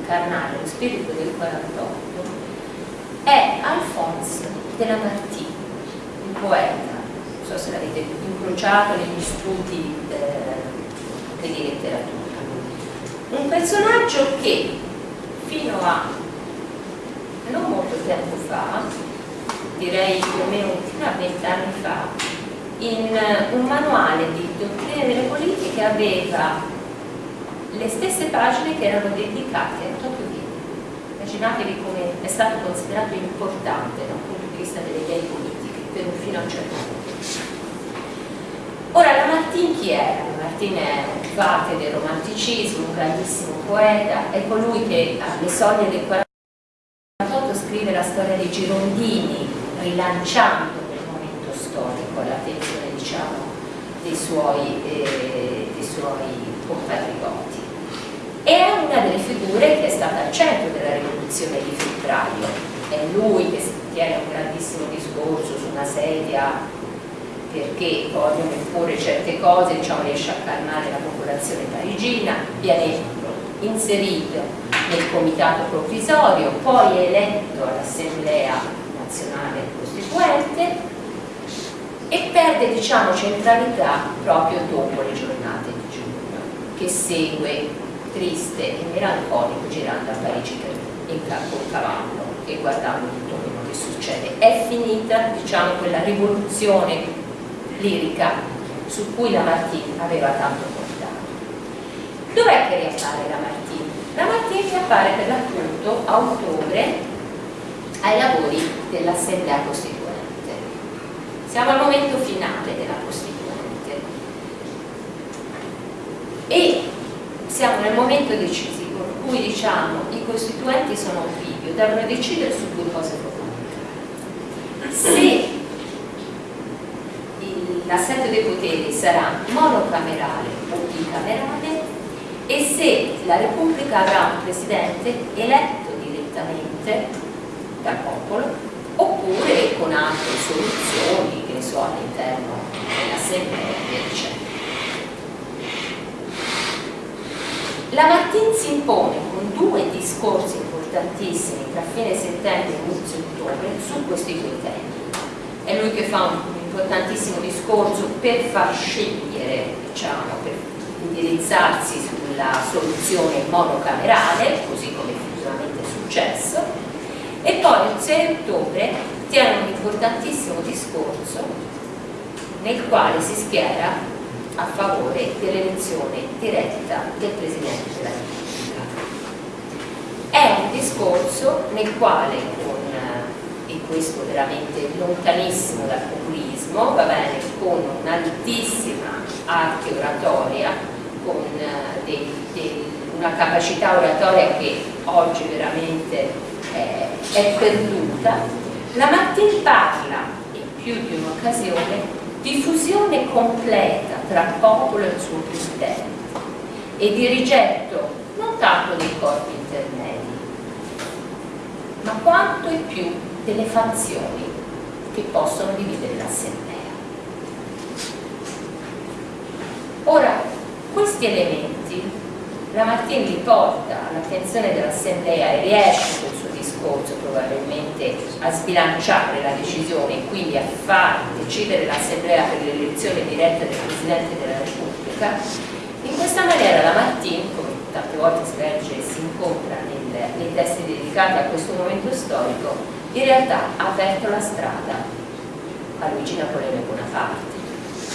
incarnare lo spirito del 48, è Alphonse de Lamartine, un poeta, non so se l'avete incrociato negli studi eh, di letteratura. Un personaggio che fino a non molto tempo fa, direi più o meno fino a vent'anni fa, in eh, un manuale di dottrine delle politiche aveva le stesse pagine che erano dedicate a Tokyo Ghieni. Immaginatevi come è stato considerato importante dal punto di vista delle idee politiche, per un fino a un certo punto. Ora, Lamartine chi era? Lamartine è un parte del romanticismo, un grandissimo poeta, è colui che alle soglie del 48 scrive la storia dei Girondini, rilanciando storico all'attenzione diciamo, dei, suoi, eh, suoi compatrioti. È una delle figure che è stata al centro della rivoluzione di febbraio, è lui che tiene un grandissimo discorso su una sedia perché vogliono imporre certe cose, diciamo, riesce a calmare la popolazione parigina, viene inserito nel comitato provvisorio, poi eletto all'Assemblea nazionale costituente e perde diciamo, centralità proprio dopo le giornate di giugno che segue triste e melanconico girando a Parigi in col cavallo e guardando tutto quello che succede è finita diciamo, quella rivoluzione lirica su cui la Martini aveva tanto portato dov'è che riappare la Martini? la Martini riappare per l'appunto a ottobre ai lavori dell'Assemblea Costituzionale siamo al momento finale della Costituente e siamo nel momento decisivo in cui diciamo i costituenti sono un figlio, devono decidere su due cose. Se l'assetto dei poteri sarà monocamerale o bicamerale e se la Repubblica avrà un Presidente eletto direttamente dal popolo oppure con altre soluzioni, che ne so, all'interno dell'assemblea e dicendo. La Martin si impone con due discorsi importantissimi tra fine settembre e inizio ottobre su questi due temi. È lui che fa un importantissimo discorso per far scegliere, diciamo, per indirizzarsi sulla soluzione monocamerale, così come effettivamente è successo, e poi il 6 ottobre tiene un importantissimo discorso nel quale si schiera a favore dell'elezione diretta del Presidente della Repubblica. È un discorso nel quale con, eh, e questo veramente lontanissimo dal populismo, va bene, con un'altissima arte oratoria, con eh, dei, dei, una capacità oratoria che oggi veramente è, è perduta, la Martin parla in più di un'occasione di fusione completa tra popolo e il suo presidente e di rigetto non tanto dei corpi intermedi, ma quanto e più delle fazioni che possono dividere l'assemblea. Ora, questi elementi la Martin li porta all'attenzione dell'assemblea e riesce discorso probabilmente a sbilanciare la decisione e quindi a far decidere l'Assemblea per l'elezione diretta del Presidente della Repubblica, in questa maniera la Martin, come tante volte si legge e si incontra nel, nei testi dedicati a questo momento storico, in realtà ha aperto la strada a Luigi Napoleone Bonaparte.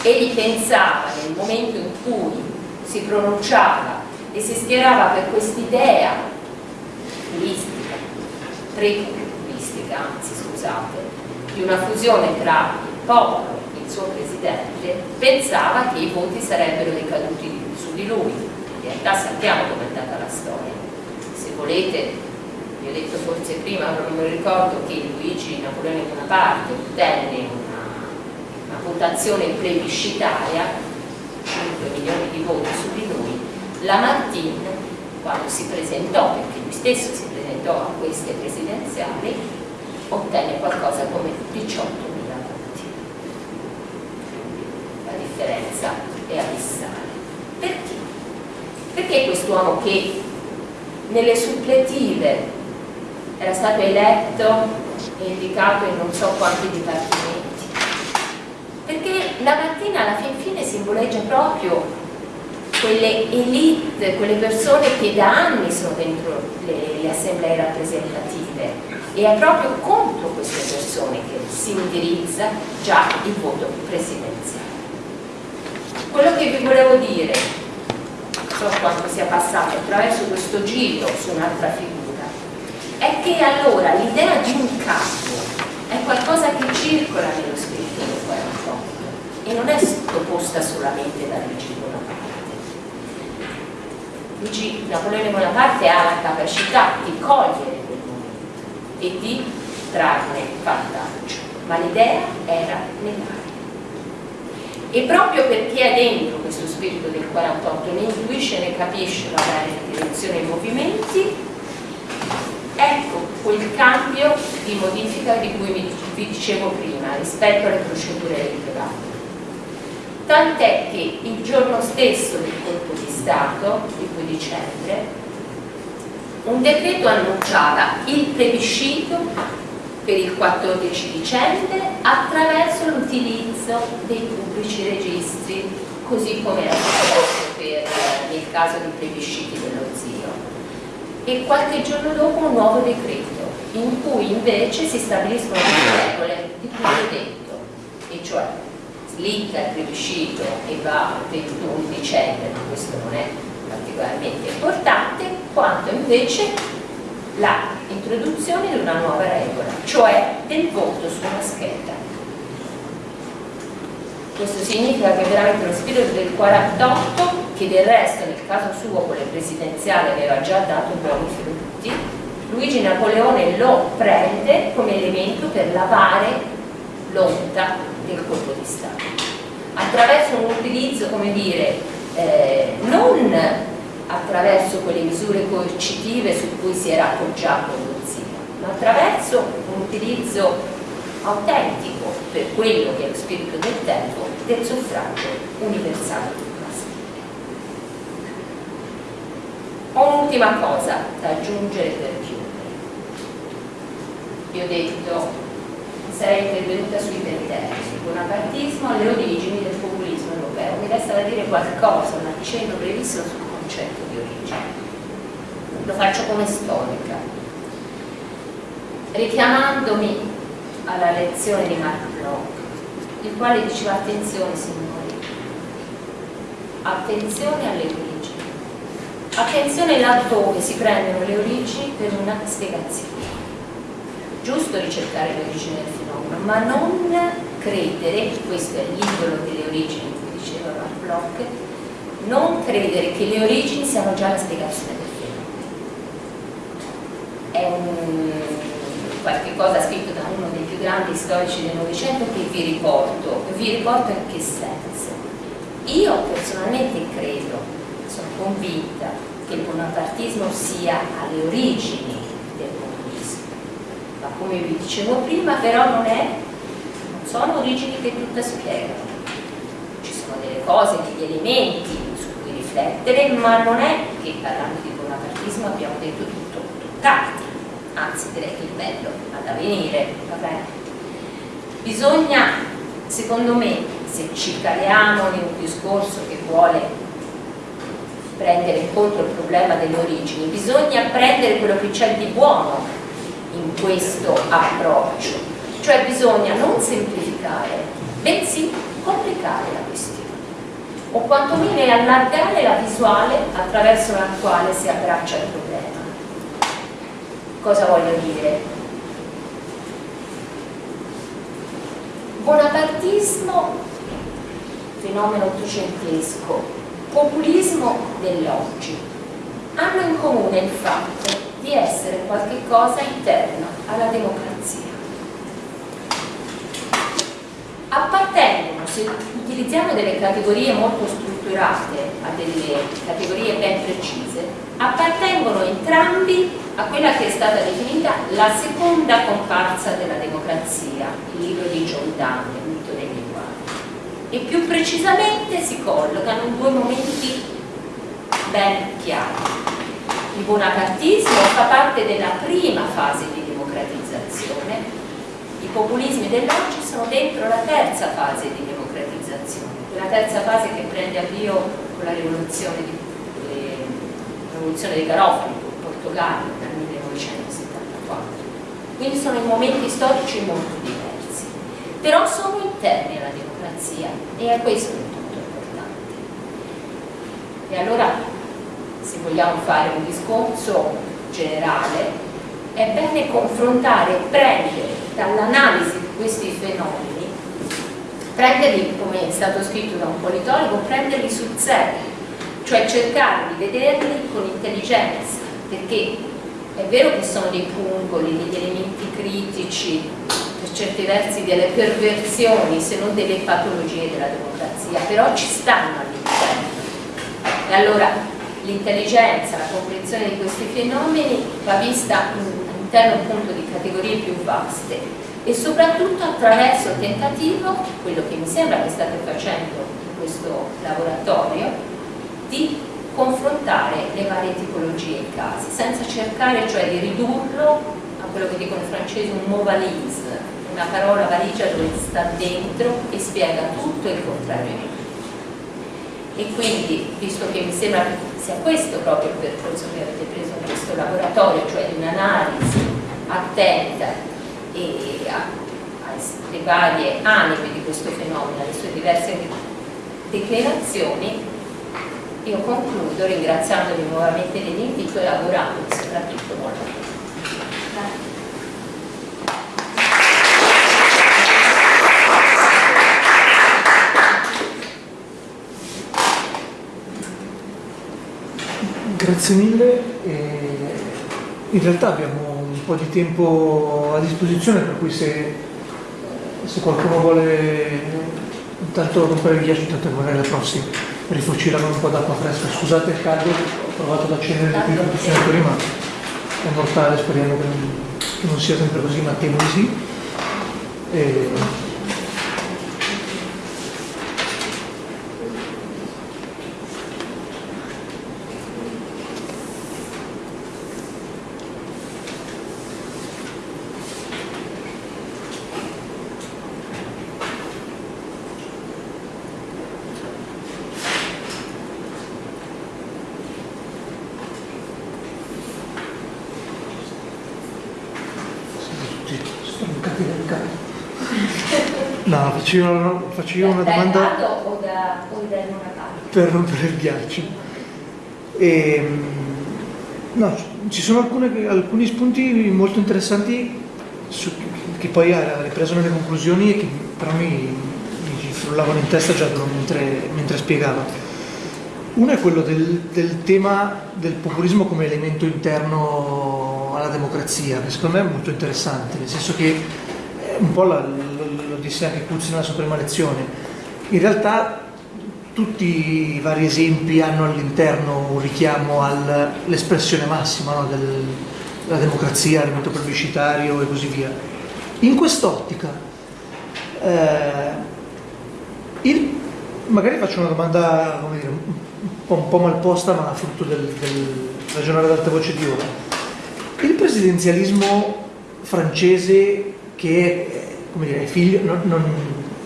Egli pensava nel momento in cui si pronunciava e si schierava per quest'idea puristica prepubblistica, anzi scusate, di una fusione tra il popolo e il suo presidente, pensava che i voti sarebbero ricaduti su di lui. In realtà sappiamo com'è andata la storia. Se volete, vi ho detto forse prima, non mi ricordo che Luigi Napoleone Bonaparte ottenne una, una votazione plebiscitaria, 5 milioni di voti su di lui, Lamartine, quando si presentò, perché lui stesso si presentò a queste presidenziali, ottenne qualcosa come 18 mila voti. La differenza è abissale. Perché? Perché quest'uomo che nelle suppletive era stato eletto e indicato in non so quanti dipartimenti? Perché la mattina alla fin fine simboleggia proprio quelle elite, quelle persone che da anni sono dentro le, le assemblee rappresentative e è proprio contro queste persone che si indirizza già il voto presidenziale. Quello che vi volevo dire, so quanto sia passato attraverso questo giro su un'altra figura, è che allora l'idea di un capo è qualcosa che circola nello spirito del 48 e non è proposta solamente da Luigi Bonaparte. Luigi Napoleone Bonaparte ha la capacità di cogliere quel momento e di trarne vantaggio, ma l'idea era negare e proprio perché è dentro questo spirito del 48 ne intuisce, ne capisce la direzione e i movimenti ecco quel cambio di modifica di cui vi dicevo prima rispetto alle procedure elettorali. Tant'è che il giorno stesso del colpo di Stato, il 2 dicembre, un decreto annunciava il plebiscito per il 14 dicembre attraverso l'utilizzo dei pubblici registri, così come era successo per, nel caso di plebisciti dello zio. E qualche giorno dopo un nuovo decreto, in cui invece si stabiliscono le regole di cui ho detto, e cioè slitta il plebiscito e va il 21 dicembre, questo non è particolarmente importante, quanto invece l'introduzione di una nuova regola, cioè del voto su una scheda. Questo significa che veramente lo spirito del 48, che del resto nel caso suo con le presidenziali aveva già dato buoni frutti, Luigi Napoleone lo prende come elemento per lavare l'onta del colpo di Stato. Attraverso un utilizzo, come dire, eh, non attraverso quelle misure coercitive su cui si era appoggiato zio, ma attraverso un utilizzo autentico per quello che è lo spirito del tempo del suffragio universale Ho un'ultima cosa da aggiungere per chiudere. Vi ho detto sarei intervenuta sui pentelli, sul bonapartismo alle origini del populismo europeo. Mi resta da dire qualcosa, un accenno brevissimo sul concetto di origine. Lo faccio come storica. Richiamandomi alla lezione di Mark Bloch, il quale diceva attenzione signori, attenzione alle origini, attenzione laddove si prendono le origini per una spiegazione. Giusto ricercare le origini del fenomeno, ma non credere, questo è l'idolo delle origini, come diceva Mark Bloch, non credere che le origini siano già la spiegazione del fenomeno. È un, qualche cosa scritto da uno dei più grandi storici del Novecento che vi riporto. Vi riporto in che senso? Io personalmente credo, sono convinta, che il bonapartismo sia alle origini come vi dicevo prima, però non, è, non sono origini che tutto spiegano. Ci sono delle cose, degli elementi riflettere, ma non è che parlando di bonapartismo abbiamo detto tutto, tutt'altro, anzi direi che il bello ha da venire, Bisogna, secondo me, se ci caliamo in un discorso che vuole prendere in il problema delle origini, bisogna prendere quello che c'è di buono in questo approccio, cioè bisogna non semplificare, bensì complicare la questione o quantomeno allargare la visuale attraverso la quale si abbraccia il problema. Cosa voglio dire? Bonapartismo, fenomeno ottocentesco, populismo dell'oggi, hanno in comune il fatto di essere qualche cosa interno alla democrazia. Appartengono, se utilizziamo delle categorie molto strutturate, a delle categorie ben precise, appartengono entrambi a quella che è stata definita la seconda comparsa della democrazia, il libro di John Donne, il mito dei linguaggi. E più precisamente si collocano in due momenti ben chiari. Il bonapartismo fa parte della prima fase di democratizzazione, i populismi dell'oggi sono dentro la terza fase di democratizzazione, quella terza fase che prende avvio con la rivoluzione, di, eh, rivoluzione dei Garofani in Portogallo nel 1974. Quindi sono in momenti storici molto diversi, però sono interni alla democrazia e è questo il punto importante. E allora vogliamo fare un discorso generale, è bene confrontare, prendere dall'analisi di questi fenomeni, prenderli, come è stato scritto da un politologo, prenderli sul serio, cioè cercare di vederli con intelligenza, perché è vero che sono dei pungoli, degli elementi critici, per certi versi delle perversioni, se non delle patologie della democrazia, però ci stanno all'interno. E allora l'intelligenza, la comprensione di questi fenomeni va vista all'interno appunto di categorie più vaste e soprattutto attraverso il tentativo, quello che mi sembra che state facendo in questo laboratorio, di confrontare le varie tipologie e casi, senza cercare cioè di ridurlo a quello che dicono i francesi un mot valise, una parola valigia dove sta dentro e spiega tutto il contrario e quindi, visto che mi sembra sia questo proprio il percorso che avete preso in questo laboratorio, cioè di un'analisi attenta alle varie anime di questo fenomeno, alle sue diverse declinazioni, io concludo ringraziandovi nuovamente dell'invito e augurando soprattutto buon lavoro. Grazie. Mille. in realtà abbiamo un po' di tempo a disposizione, per cui se, se qualcuno vuole intanto rompere il ghiaccio, intanto magari la prossima rifucirano un po' d'acqua fresca. Scusate il caldo, ho provato ad accendere di più tutti i senatori, ma è mortale, speriamo che non, che non sia sempre così, ma temo di sì. E, faccio io, faccio io una domanda o da, o da per rompere il ghiaccio. E, ehm, no, ci sono alcune, alcuni spunti molto interessanti su, che poi ha ripreso nelle conclusioni e che però mi, mi frullavano in testa già mentre, mentre spiegava. Uno è quello del, del, tema del populismo come elemento interno alla democrazia, che secondo me è molto interessante, nel senso che un po' la, disse anche Cuzzi nella sua prima lezione, in realtà tutti i vari esempi hanno all'interno un richiamo all'espressione massima no, del, della democrazia, l'elemento plebiscitario e così via. In quest'ottica, eh, magari faccio una domanda dire, un, po', un po' mal posta ma frutto del, del ragionare ad alta voce di ora. Il presidenzialismo francese che come dire, figlio, non, non,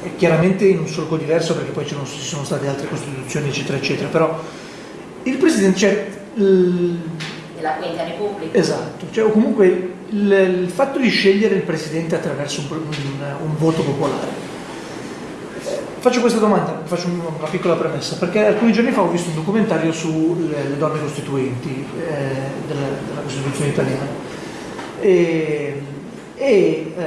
è chiaramente in un solco diverso perché poi ci sono state altre costituzioni eccetera eccetera, però il Presidente, cioè, della Quinta Repubblica. Esatto, cioè, comunque il, il, fatto di scegliere il Presidente attraverso un, un, un voto popolare. Faccio questa domanda, faccio una piccola premessa, perché alcuni giorni fa ho visto un documentario sulle donne costituenti eh, della, della Costituzione italiana. E, e eh,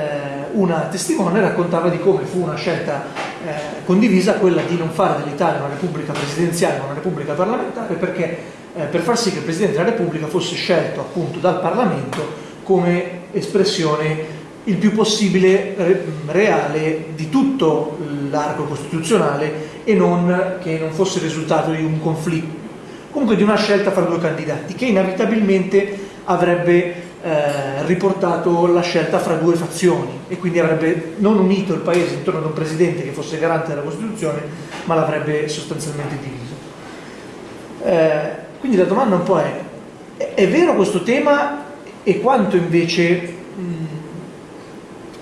una testimone raccontava di come fu una scelta eh, condivisa quella di non fare dell'Italia una repubblica presidenziale ma una repubblica parlamentare perché eh, per far sì che il Presidente della Repubblica fosse scelto appunto dal Parlamento come espressione il più possibile reale di tutto l'arco costituzionale e non che non fosse il risultato di un conflitto, comunque di una scelta fra due candidati che inevitabilmente avrebbe eh, riportato la scelta fra due fazioni e quindi avrebbe non unito il paese intorno ad un presidente che fosse garante della Costituzione ma l'avrebbe sostanzialmente diviso. Eh, quindi la domanda un po' è, è vero questo tema e quanto invece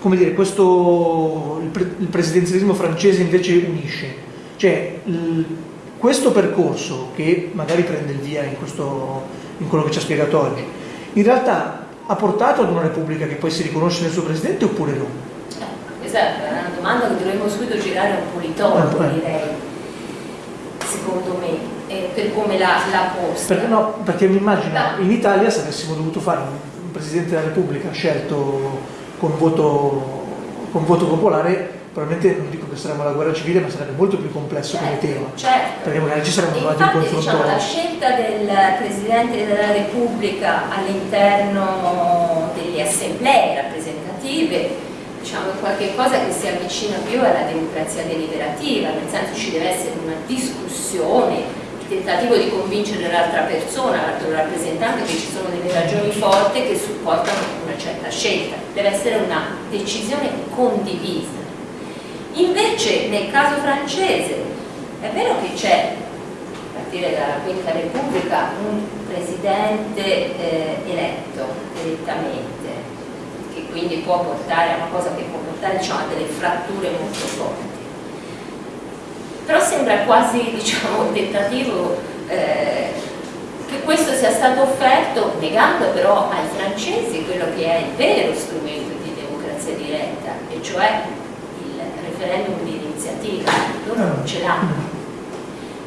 come dire, questo, il, pre, il, presidenzialismo francese invece unisce. Cioè, questo percorso che magari prende il via in, questo, in quello che ci ha spiegato oggi, in realtà ha portato ad una repubblica che poi si riconosce nel suo presidente oppure no? Esatto, è una domanda che dovremmo subito girare a un politologo, eh, direi, secondo me, eh, per come l'ha, posta. Perché, no, perché mi immagino in Italia se avessimo dovuto fare un, un Presidente della Repubblica scelto con voto, con voto popolare probabilmente non dico che saremmo alla guerra civile ma sarebbe molto più complesso certo, come tema certo. perché magari ci sarebbe trovati un confronto diciamo, la scelta del Presidente della Repubblica all'interno delle assemblee rappresentative diciamo è qualcosa che si avvicina più alla democrazia deliberativa nel senso ci deve essere una discussione tentativo di convincere l'altra persona, l'altro rappresentante che ci sono delle ragioni forti che supportano una certa scelta, deve essere una decisione condivisa. Invece nel caso francese è vero che c'è, a partire dalla Quinta Repubblica, un presidente eh, eletto direttamente, che quindi può portare a una cosa che può portare diciamo, a delle fratture molto forti. Però sembra quasi diciamo, un tentativo eh, che questo sia stato offerto negando però ai francesi quello che è il vero strumento di democrazia diretta e cioè referendum di iniziativa loro non ce l'hanno.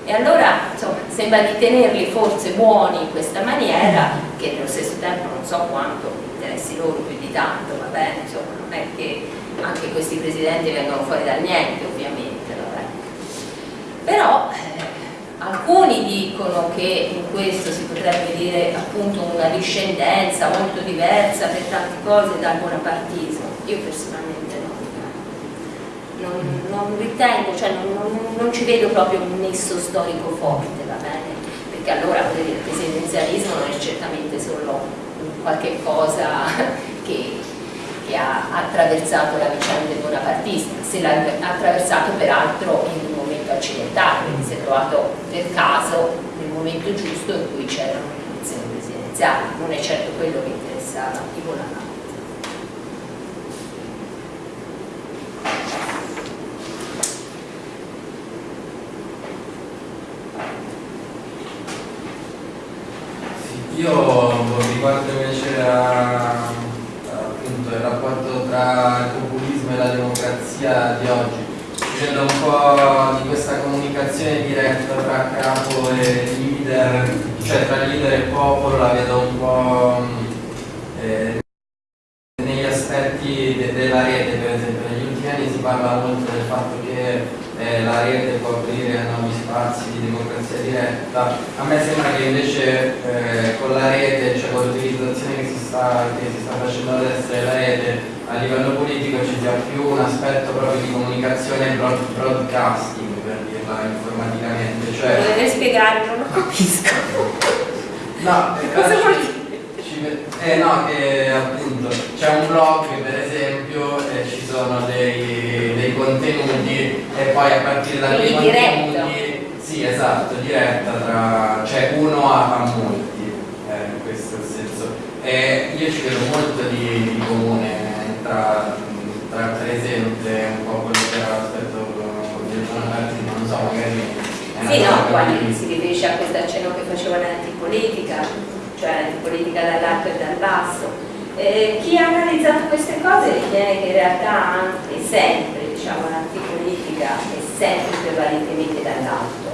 E allora insomma, sembra di tenerli forse buoni in questa maniera che nello stesso tempo non so quanto interessi loro più di tanto va bene, insomma non è che anche questi presidenti vengono fuori dal niente ovviamente però eh, alcuni dicono che in questo si potrebbe dire appunto una discendenza molto diversa per tante cose dal bonapartismo io personalmente non, non ritengo, cioè non, non, non, ci vedo proprio un nesso storico forte va bene? perché allora il presidenzialismo non è certamente solo qualche cosa che, che ha attraversato la vicenda bonapartista se l'ha attraversato peraltro in accidentale, quindi si è trovato per caso nel momento giusto in cui c'erano le elezioni presidenziali, non è certo quello che interessava i Bonanno. Io riguardo invece a, appunto, il rapporto tra il populismo e la democrazia di oggi vedo un po' di questa comunicazione diretta tra capo e leader, cioè tra leader e popolo, la vedo un po' eh, negli aspetti de della rete, per esempio. Negli ultimi anni si parla molto del fatto che eh, la rete può aprire nuovi spazi di democrazia diretta. A me sembra che invece eh, con la rete, cioè con l'utilizzazione che, si sta, che si sta facendo adesso della rete, a livello politico ci sia più un aspetto proprio di comunicazione broad, broadcasting per dirla informaticamente cioè... Dovete spiegare, non lo capisco. No, eh, cosa vuol dire? Eh no, che appunto c'è un blog per esempio e ci sono dei, dei contenuti e poi a partire da quei contenuti sì esatto, diretta tra cioè uno a, a molti eh, questo è il senso e io ci vedo molto di, di comune tra, tra per esempio un po' quello che era l'aspetto di Giovanni non so, magari sì, no, quando si riferisce a questo accenno che faceva l'antipolitica, cioè l'antipolitica dall'alto e dal basso. Eh, chi ha analizzato queste cose ritiene che in realtà anche sempre diciamo, l'antipolitica è sempre prevalentemente dall'alto,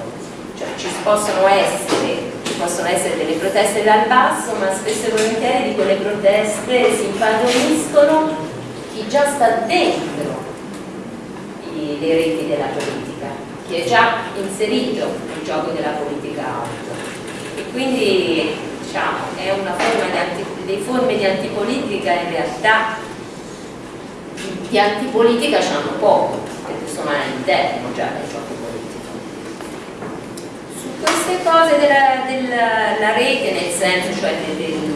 cioè ci possono essere possono essere delle proteste dal basso, ma spesso e volentieri di quelle proteste si impadroniscono chi già sta dentro le reti della politica, chi è già inserito nel gioco della politica alto. E quindi diciamo, è una forma di anti, le forme di antipolitica in realtà di antipolitica c'hanno poco, perché sono all'interno già del gioco queste cose della, della rete, nel senso cioè del, del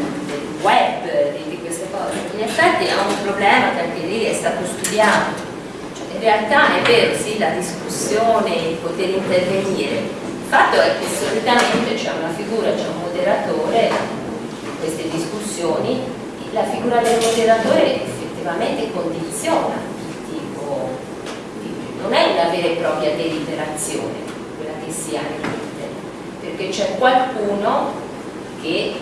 web, di, di, queste cose, in effetti è un problema che anche lì è stato studiato. Cioè, in realtà è vero, sì, la discussione, il poter intervenire, il fatto è che solitamente c'è una figura, c'è un moderatore in queste discussioni, la figura del moderatore effettivamente condiziona il tipo non è una vera e propria deliberazione quella che si ha perché c'è qualcuno che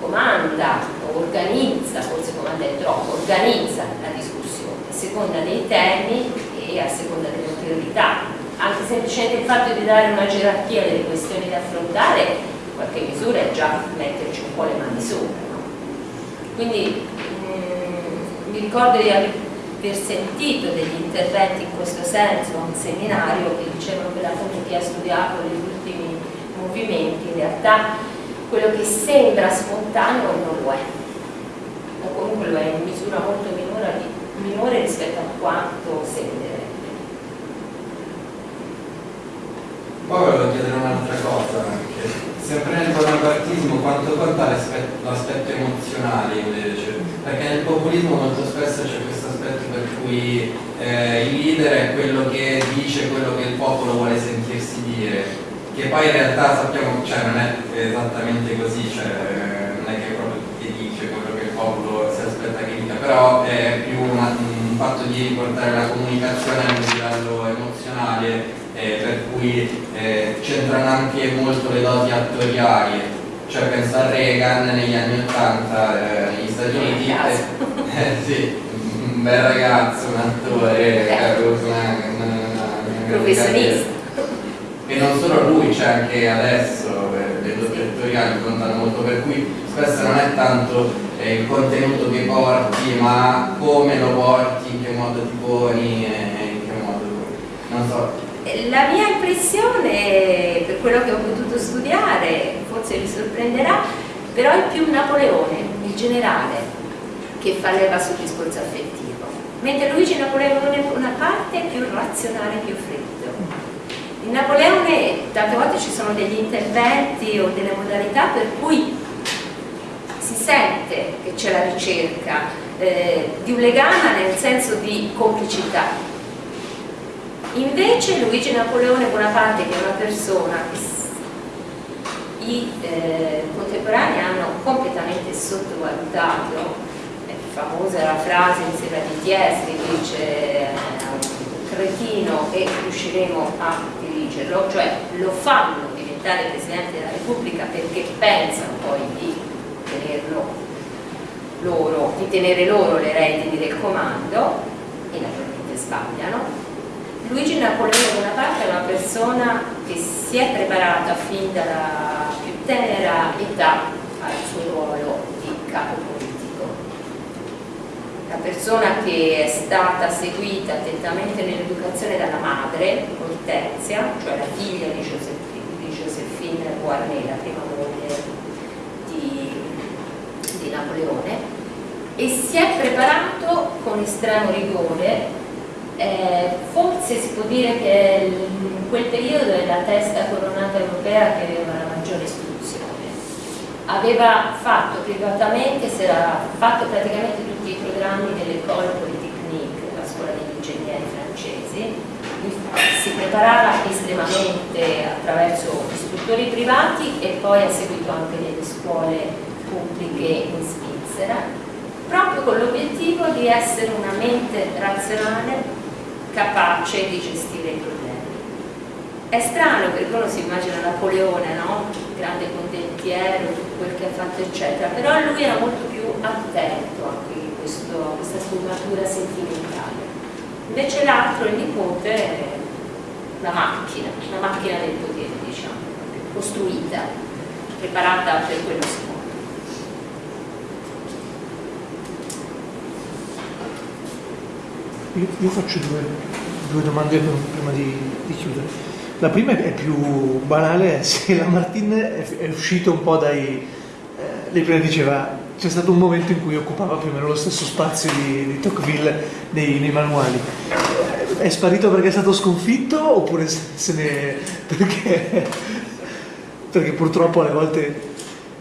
comanda organizza, forse comanda è troppo, organizza la discussione a seconda dei temi e a seconda delle priorità anche semplicemente il fatto di dare una gerarchia delle questioni da affrontare in qualche misura è già metterci un po' le mani sopra no? quindi mh, mm, mi ricordo di aver sentito degli interventi in questo senso a un seminario che dicevano che appunto chi ha studiato gli ultimi movimenti in realtà quello che sembra spontaneo non lo è o comunque lo è in misura molto minore, minore rispetto a quanto sembrerebbe Poi volevo chiedere un'altra cosa, anche. sempre nel bonapartismo quanto conta l'aspetto emozionale invece? Perché nel populismo molto spesso c'è questo aspetto per cui eh, il leader è quello che dice quello che il popolo vuole sentirsi dire, che poi in realtà sappiamo, cioè non è esattamente così, cioè, non è che proprio ti dice quello che il popolo si aspetta che dica, però è più una, un fatto di portare la comunicazione a un livello emozionale eh, per cui eh, c'entrano anche molto le doti attoriali, cioè penso a Reagan negli anni 80 eh, negli Stati Uniti, eh, sì, un bel ragazzo, un attore, eh, una, una, una, professionista. E non solo lui, c'è anche adesso, eh, le doti attoriali contano molto, per cui spesso non è tanto eh, il contenuto che porti, ma come lo porti, in che modo ti poni, in che modo... non so, la mia impressione, per quello che ho potuto studiare, forse vi sorprenderà, però è più Napoleone, il generale, che fa leva sul discorso affettivo, mentre Luigi Napoleone è una parte più razionale, più freddo. In Napoleone tante volte ci sono degli interventi o delle modalità per cui si sente che c'è la ricerca eh, di un legame nel senso di complicità, Invece Luigi Napoleone Bonaparte, che è una persona che i eh, contemporanei hanno completamente sottovalutato, famosa la frase in sera di Thiers che dice eh, cretino e riusciremo a dirigerlo, cioè lo fanno diventare Presidente della Repubblica perché pensano poi di tenerlo loro, di tenere loro le redini del comando e naturalmente sbagliano Luigi Napoleone Bonaparte è una persona che si è preparata fin dalla più tenera età al suo ruolo di capo. Una persona che è stata seguita attentamente nell'educazione dalla madre, Hortensia, cioè la figlia di, Giuseppina, di Giuseppina Guarnè, la prima moglie di, di Napoleone, e si è preparato con estremo rigore eh, forse si può dire che in quel periodo è la testa coronata europea che aveva la maggiore istruzione. Aveva fatto privatamente, si era fatto praticamente tutti i programmi dell'École Polytechnique, la scuola degli ingegneri francesi, si preparava estremamente attraverso istruttori privati e poi ha seguito anche delle scuole pubbliche in Svizzera, proprio con l'obiettivo di essere una mente razionale capace di gestire i problemi. È strano perché uno si immagina Napoleone, no? grande condottiero, tutto quel che ha fatto eccetera, però lui era molto più attento a questa sfumatura sentimentale. Invece l'altro, il nipote, è una macchina, una macchina del potere, diciamo, costruita, preparata per quello scopo. Io, io faccio due, due domande prima di, di chiudere. La prima è più banale, se la Martin è uscito un po' dai... Eh, lei prima diceva c'è stato un momento in cui occupava più o meno lo stesso spazio di, di Tocqueville nei, nei, manuali. È sparito perché è stato sconfitto oppure se ne... perché, perché purtroppo alle volte...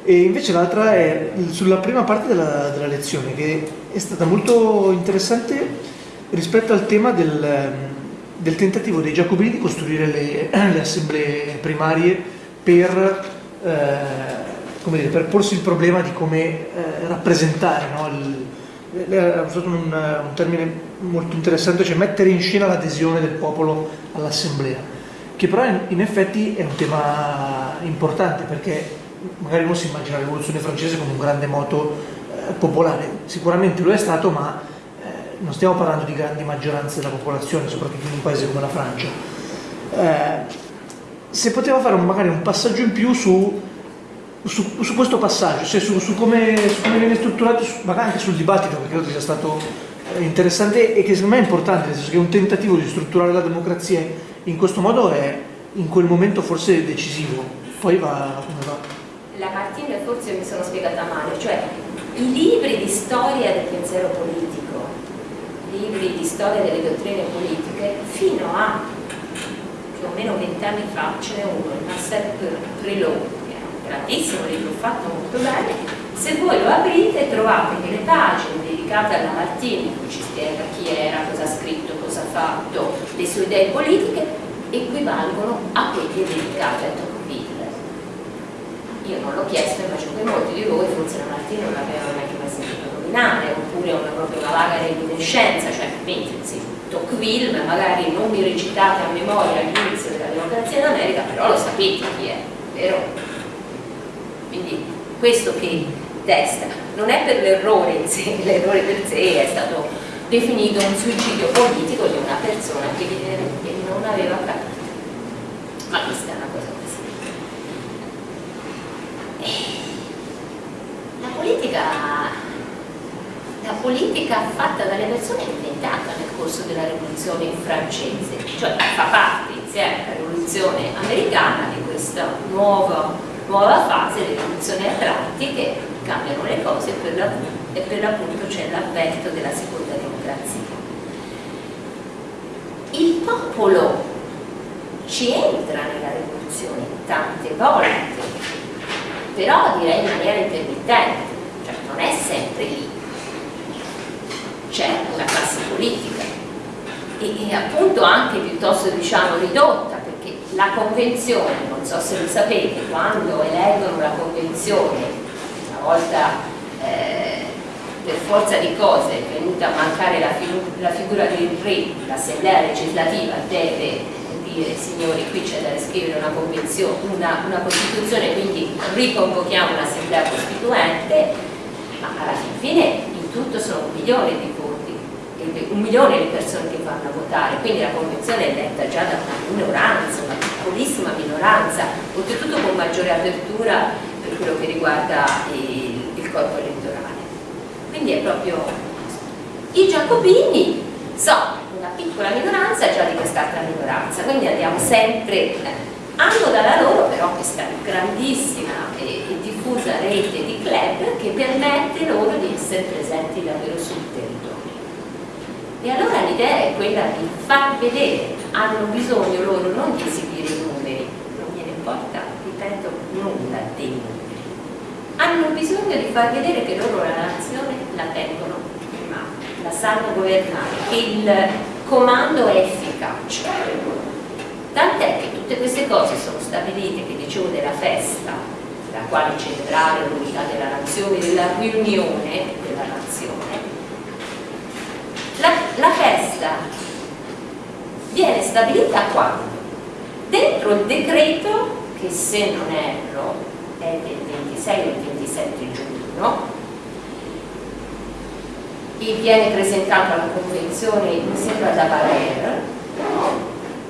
E invece l'altra è sulla prima parte della, della lezione che è stata molto interessante rispetto al tema del, del tentativo dei giacobini di costruire le, le assemblee primarie per... Eh, dire, per porsi il problema di come eh, rappresentare, no? ha usato un, un, termine molto interessante, cioè mettere in scena l'adesione del popolo all'assemblea, che però in, in, effetti è un tema importante perché magari uno si immagina la rivoluzione francese come un grande moto eh, popolare, sicuramente lo è stato, ma eh, non stiamo parlando di grandi maggioranze della popolazione, soprattutto in un paese come la Francia. Eh, se poteva fare un, magari un passaggio in più su su, su, questo passaggio, cioè su, su, come, viene strutturato, magari anche sul dibattito, perché credo sia stato eh, interessante e che secondo me è importante, nel senso che un tentativo di strutturare la democrazia in questo modo è in quel momento forse decisivo, poi va come va. La Martina forse mi sono spiegata male, cioè i libri di storia del pensiero politico, libri di storia delle dottrine politiche, fino a più o meno vent'anni fa ce n'è uno, il Marcel Prelot, grandissimo libro fatto molto bene, se voi lo aprite trovate che pagine dedicate alla Martini, in cui ci spiega chi era, cosa ha scritto, cosa ha fatto, le sue idee politiche, equivalgono a quelle dedicate a Tocqueville. Io non l'ho chiesto, immagino che molti di voi forse la Martini non l'avevano neanche mai sentito nominare, oppure una proprio una vaga reminiscenza, cioè mentre sì, Tocqueville, magari non mi recitate a memoria all'inizio della democrazia in America, però lo sapete chi è, vero? Quindi questo che testa non è per l'errore in sé, l'errore per sé è stato definito un suicidio politico di una persona che evidentemente non aveva capito. Ma questa è una cosa. La politica, la politica fatta dalle persone è diventata nel corso della rivoluzione francese, cioè fa parte insieme alla rivoluzione americana di questa nuova nuova fase le rivoluzioni atlantiche cambiano le cose e per l'appunto c'è l'avvento della seconda democrazia. Il popolo ci entra nella rivoluzione tante volte, però direi in maniera intermittente, cioè non è sempre lì. C'è una classe politica e, e appunto anche piuttosto diciamo ridotta la convenzione, non so se lo sapete, quando eleggono la convenzione, una volta eh, per forza di cose è venuta a mancare la, la figura del re, l'assemblea legislativa deve dire signori. Qui c'è da scrivere una una, una costituzione, quindi riconvochiamo un'assemblea costituente, ma alla fine in tutto sono milioni di un milione di persone che vanno a votare, quindi la convenzione è letta già da una minoranza, una piccolissima minoranza, oltretutto con maggiore apertura per quello che riguarda il, il corpo elettorale. Quindi è proprio i giacobini una piccola minoranza già di quest'altra minoranza, quindi andiamo sempre, eh, hanno dalla loro però questa grandissima e, e diffusa rete di club che permette loro di essere presenti davvero sul territorio. E allora l'idea è quella di far vedere, hanno bisogno loro non di esibire i numeri, non gliene importa, ripeto, nulla dei numeri. Hanno bisogno di far vedere che loro la nazione la tengono in mano, la sanno governare, che il comando è efficace. Tant'è che tutte queste cose sono stabilite, che dicevo della festa, la quale celebrare l'unità della nazione, della riunione della nazione, la, la festa viene stabilita quando? Dentro il decreto, che se non erro è del 26 o 27 giugno, e viene presentato alla convenzione, mi sembra da Valer,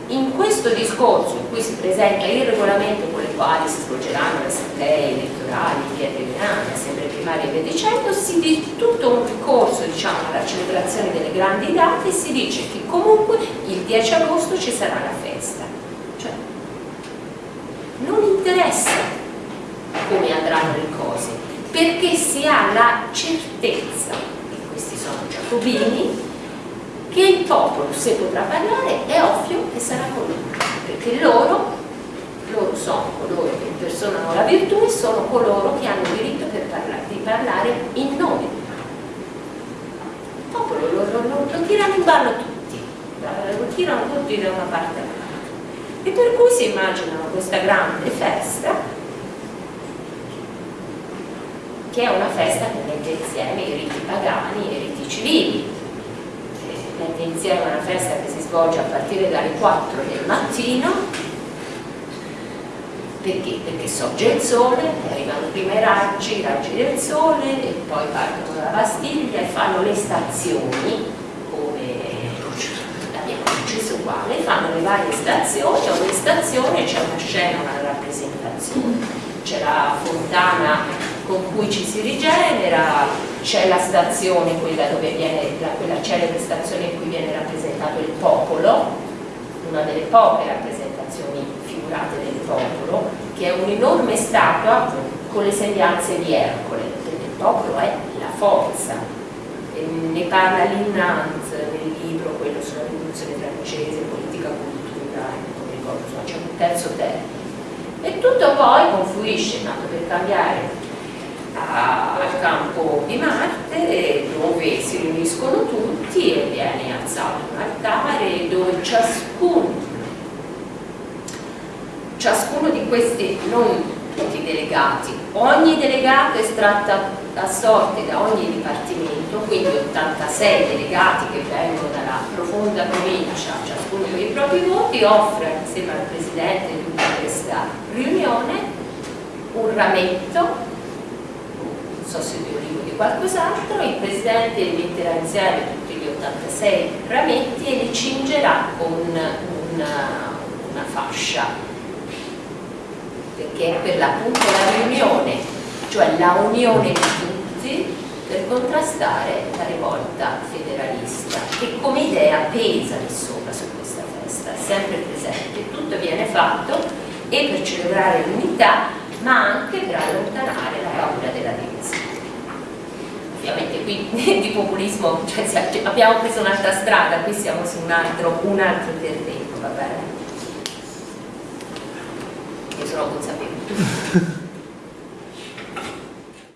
in questo discorso in cui si presenta il regolamento con le quali si svolgeranno le assemblee elettorali, via tribunali, assemblee primarie e via dicendo, si dice tutto un corso diciamo, alla celebrazione delle grandi date si dice che comunque il 10 agosto ci sarà la festa. Cioè non interessa come andranno le cose, perché si ha la certezza, sono giacobini, che il popolo, se potrà parlare, è ovvio che sarà con lui, perché loro, loro sono coloro che impersonano la virtù e sono coloro che hanno il diritto parlare, di parlare in nome Il popolo lo, lo, lo, lo tirano in ballo tutti, lo tirano tutti da una parte all'altra. E per cui si immaginano questa grande festa che è una festa che mette insieme i riti pagani e i riti civili. Mette insieme una festa che si svolge a partire dalle 4 del mattino, perché? Perché sorge il sole, arrivano prima i raggi, i raggi del sole, e poi partono dalla Bastiglia e fanno le stazioni, come la mia uguale, fanno le varie stazioni, a ogni stazione c'è una scena, una rappresentazione, c'è la fontana con cui ci si rigenera, c'è la stazione, quella dove viene, la, quella celebre stazione in cui viene rappresentato il popolo, una delle poche rappresentazioni figurate del popolo, che è un'enorme statua con le sembianze di Ercole, perché il popolo è la forza. E ne parla Linnant nel libro, quello sulla rivoluzione francese, politica, cultura, non ricordo, c'è un terzo termine. E tutto poi confluisce, tanto per cambiare al campo di Marte dove si riuniscono tutti e viene alzato un altare dove ciascuno, ciascuno di questi, non tutti i delegati, ogni delegato è estratto a sorte da ogni dipartimento, quindi 86 delegati che vengono dalla profonda provincia, ciascuno con i propri voti, offre insieme al Presidente di questa riunione un rametto so se di olivo di qualcos'altro, il Presidente metterà insieme tutti gli 86 rametti e li cingerà con una, una fascia, perché è per l'appunto la riunione, cioè la unione di tutti per contrastare la rivolta federalista che come idea pesa lì sopra su questa festa, è sempre presente, tutto viene fatto e per celebrare l'unità ma anche per allontanare la paura della divisione. Ovviamente qui di populismo cioè, abbiamo preso un'altra strada, qui siamo su un altro, un altro terreno, va bene? Io sono consapevole.